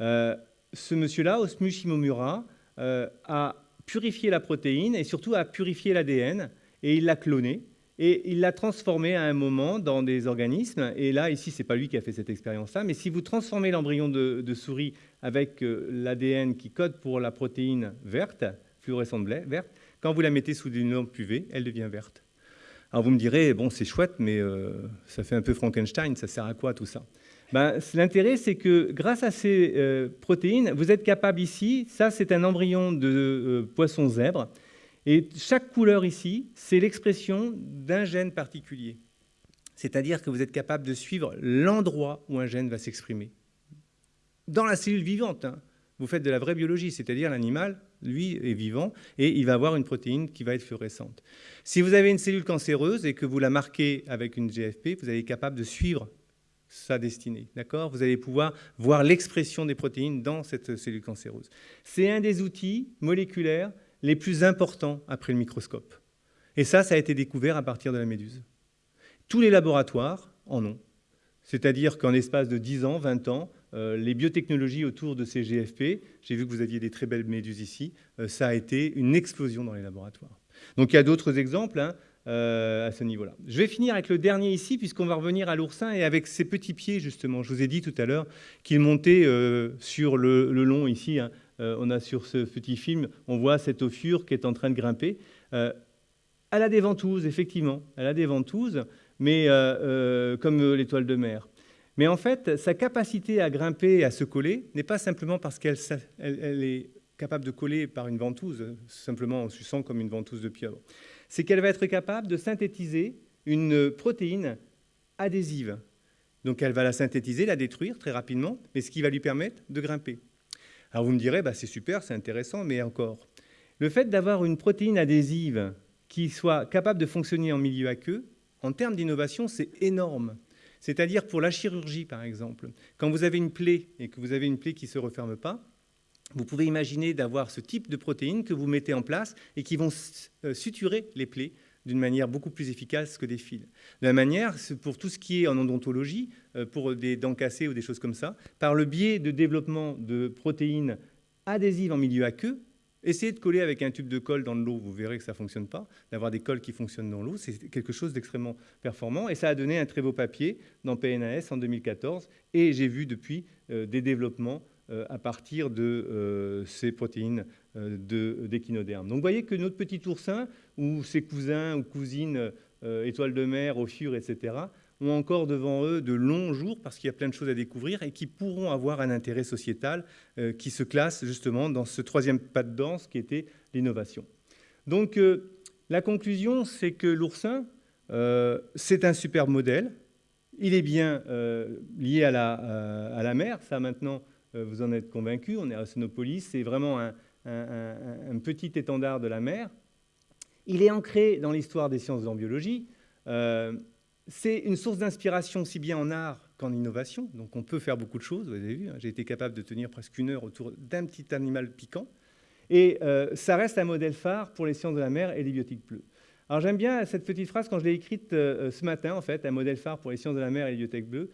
ce monsieur-là, Osmu Shimomura, a purifié la protéine et surtout a purifié l'ADN et il l'a cloné et il l'a transformé à un moment dans des organismes. Et là, ici, ce n'est pas lui qui a fait cette expérience-là, mais si vous transformez l'embryon de, souris avec euh, l'ADN qui code pour la protéine verte, fluorescente verte, quand vous la mettez sous une lampe UV, elle devient verte. Alors vous me direz, bon, c'est chouette, mais euh, ça fait un peu Frankenstein, ça sert à quoi tout ça? Ben, L'intérêt, c'est que grâce à ces euh, protéines, vous êtes capable ici, ça c'est un embryon de euh, poisson zèbre, et chaque couleur ici, c'est l'expression d'un gène particulier. C'est-à-dire que vous êtes capable de suivre l'endroit où un gène va s'exprimer. Dans la cellule vivante, hein. Vous faites de la vraie biologie, c'est-à-dire l'animal, lui, est vivant, et il va avoir une protéine qui va être fluorescente. Si vous avez une cellule cancéreuse et que vous la marquez avec une GFP, vous allez être capable de suivre sa destinée. D'accord? Vous allez pouvoir voir l'expression des protéines dans cette cellule cancéreuse. C'est un des outils moléculaires les plus importants après le microscope. Et ça, ça a été découvert à partir de la méduse. Tous les laboratoires en ont. C'est-à-dire qu'en espace de 10 ans, 20 ans, les biotechnologies autour de ces GFP, j'ai vu que vous aviez des très belles méduses ici, euh, ça a été une explosion dans les laboratoires. Donc il y a d'autres exemples. Hein. Euh, à ce niveau-là. Je vais finir avec le dernier ici, puisqu'on va revenir à l'oursin et avec ses petits pieds, justement. Je vous ai dit tout à l'heure qu'il montait euh, sur le, long ici. Hein. Euh, on a sur ce petit film, on voit cette ophure qui est en train de grimper. elle a des ventouses, effectivement. Elle a des ventouses, mais comme l'étoile de mer. Mais en fait, sa capacité à grimper et à se coller n'est pas simplement parce qu'elle est capable de coller par une ventouse, simplement en suçant comme une ventouse de pieuvre c'est qu'elle va être capable de synthétiser une protéine adhésive. Donc elle va la synthétiser, la détruire très rapidement, mais ce qui va lui permettre de grimper. Alors vous me direz, bah, c'est super, c'est intéressant, mais encore. Le fait d'avoir une protéine adhésive qui soit capable de fonctionner en milieu aqueux, en termes d'innovation, c'est énorme. C'est-à-dire pour la chirurgie, par exemple. Quand vous avez une plaie et que vous avez une plaie qui ne se referme pas, vous pouvez imaginer d'avoir ce type de protéines que vous mettez en place et qui vont euh, suturer les plaies d'une manière beaucoup plus efficace que des fils. De la manière, pour tout ce qui est en odontologie, euh, pour des dents cassées ou des choses comme ça, par le biais de développement de protéines adhésives en milieu aqueux, essayez de coller avec un tube de colle dans l'eau, vous verrez que ça ne fonctionne pas. D'avoir des colles qui fonctionnent dans l'eau, c'est quelque chose d'extrêmement performant. Et ça a donné un très beau papier dans PNAS en 2014. Et j'ai vu depuis euh, des développements euh, à partir de euh, ces protéines euh, d'échinoderme. Donc vous voyez que notre petit oursin, ou ses cousins ou cousines, étoiles de mer, ophures, etc., ont encore devant eux de longs jours parce qu'il y a plein de choses à découvrir et qui pourront avoir un intérêt sociétal qui se classe justement dans ce troisième pas de danse qui était l'innovation. Donc la conclusion, c'est que l'oursin, c'est un superbe modèle. Il est bien lié à la, à la mer. Ça, maintenant, euh, vous en êtes convaincu, on est à Sonopolis, c'est vraiment un, petit étendard de la mer. Il est ancré dans l'histoire des sciences en biologie. Euh, c'est une source d'inspiration aussi bien en art qu'en innovation, donc on peut faire beaucoup de choses, vous avez vu, hein. j'ai été capable de tenir presque une heure autour d'un petit animal piquant, et euh, ça reste un modèle phare pour les sciences de la mer et les biotiques bleues. Alors j'aime bien cette petite phrase quand je l'ai écrite ce matin, en fait, un modèle phare pour les sciences de la mer et les biotiques bleues.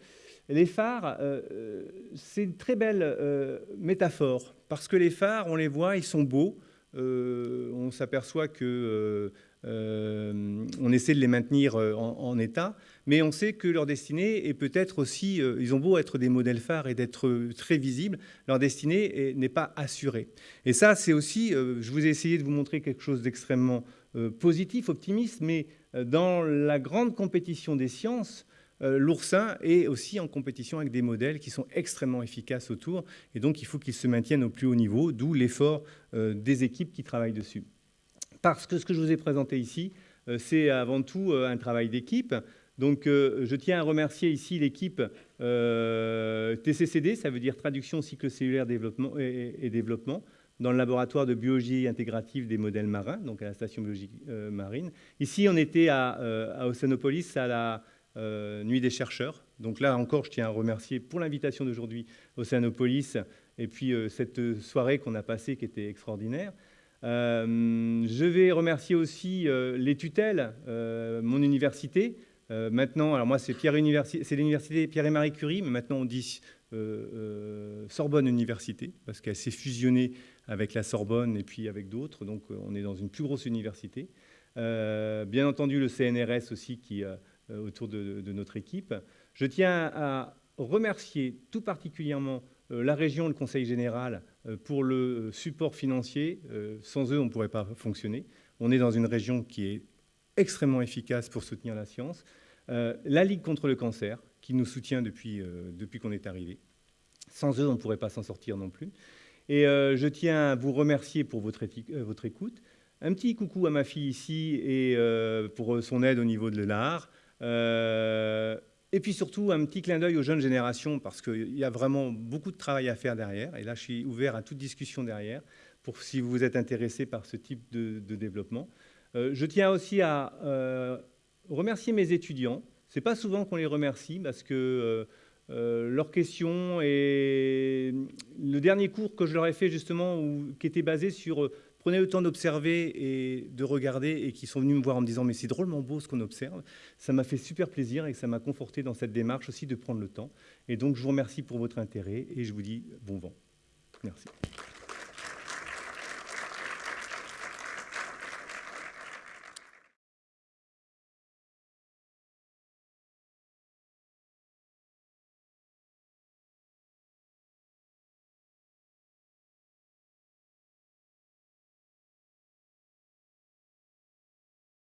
Les phares, euh, euh, c'est une très belle euh, métaphore, parce que les phares, on les voit, ils sont beaux, on s'aperçoit que on essaie de les maintenir en, état, mais on sait que leur destinée est peut-être aussi, ils ont beau être des modèles phares et d'être très visibles, leur destinée n'est pas assurée. Et ça, c'est aussi, je vous ai essayé de vous montrer quelque chose d'extrêmement positif, optimiste, mais dans la grande compétition des sciences, euh, l'oursin est aussi en compétition avec des modèles qui sont extrêmement efficaces autour, et donc il faut qu'ils se maintiennent au plus haut niveau, d'où l'effort euh, des équipes qui travaillent dessus. Parce que ce que je vous ai présenté ici, euh, c'est avant tout un travail d'équipe. Donc je tiens à remercier ici l'équipe TCCD, ça veut dire Traduction Cycle Cellulaire développement et, Développement, dans le laboratoire de biologie intégrative des modèles marins, donc à la station biologique marine. Ici, on était à, à Océanopolis, à la euh, Nuit des chercheurs. Donc là encore, je tiens à remercier pour l'invitation d'aujourd'hui Océanopolis et puis euh, cette soirée qu'on a passée qui était extraordinaire. Euh, je vais remercier aussi les tutelles, mon université. maintenant, alors moi c'est l'université Pierre et Marie Curie, mais maintenant on dit Sorbonne Université parce qu'elle s'est fusionnée avec la Sorbonne et puis avec d'autres. Donc on est dans une plus grosse université. bien entendu le CNRS aussi qui autour de, notre équipe. Je tiens à remercier tout particulièrement euh, la région, le Conseil général, euh, pour le support financier. Sans eux, on ne pourrait pas fonctionner. On est dans une région qui est extrêmement efficace pour soutenir la science. la Ligue contre le cancer, qui nous soutient depuis, depuis qu'on est arrivé. Sans eux, on ne pourrait pas s'en sortir non plus. Et je tiens à vous remercier pour votre, votre, écoute. Un petit coucou à ma fille ici et pour son aide au niveau de l'art. Et puis surtout, un petit clin d'œil aux jeunes générations, parce qu'il y a vraiment beaucoup de travail à faire derrière. Et là, je suis ouvert à toute discussion derrière, pour si vous êtes intéressé par ce type de, développement. Euh, je tiens aussi à euh, remercier mes étudiants. Ce n'est pas souvent qu'on les remercie, parce que euh, leurs questions et le dernier cours que je leur ai fait, justement, qui était basé sur prenez le temps d'observer et de regarder et qui sont venus me voir en me disant mais c'est drôlement beau ce qu'on observe. Ça m'a fait super plaisir et ça m'a conforté dans cette démarche aussi de prendre le temps. Et donc je vous remercie pour votre intérêt et je vous dis bon vent. Merci.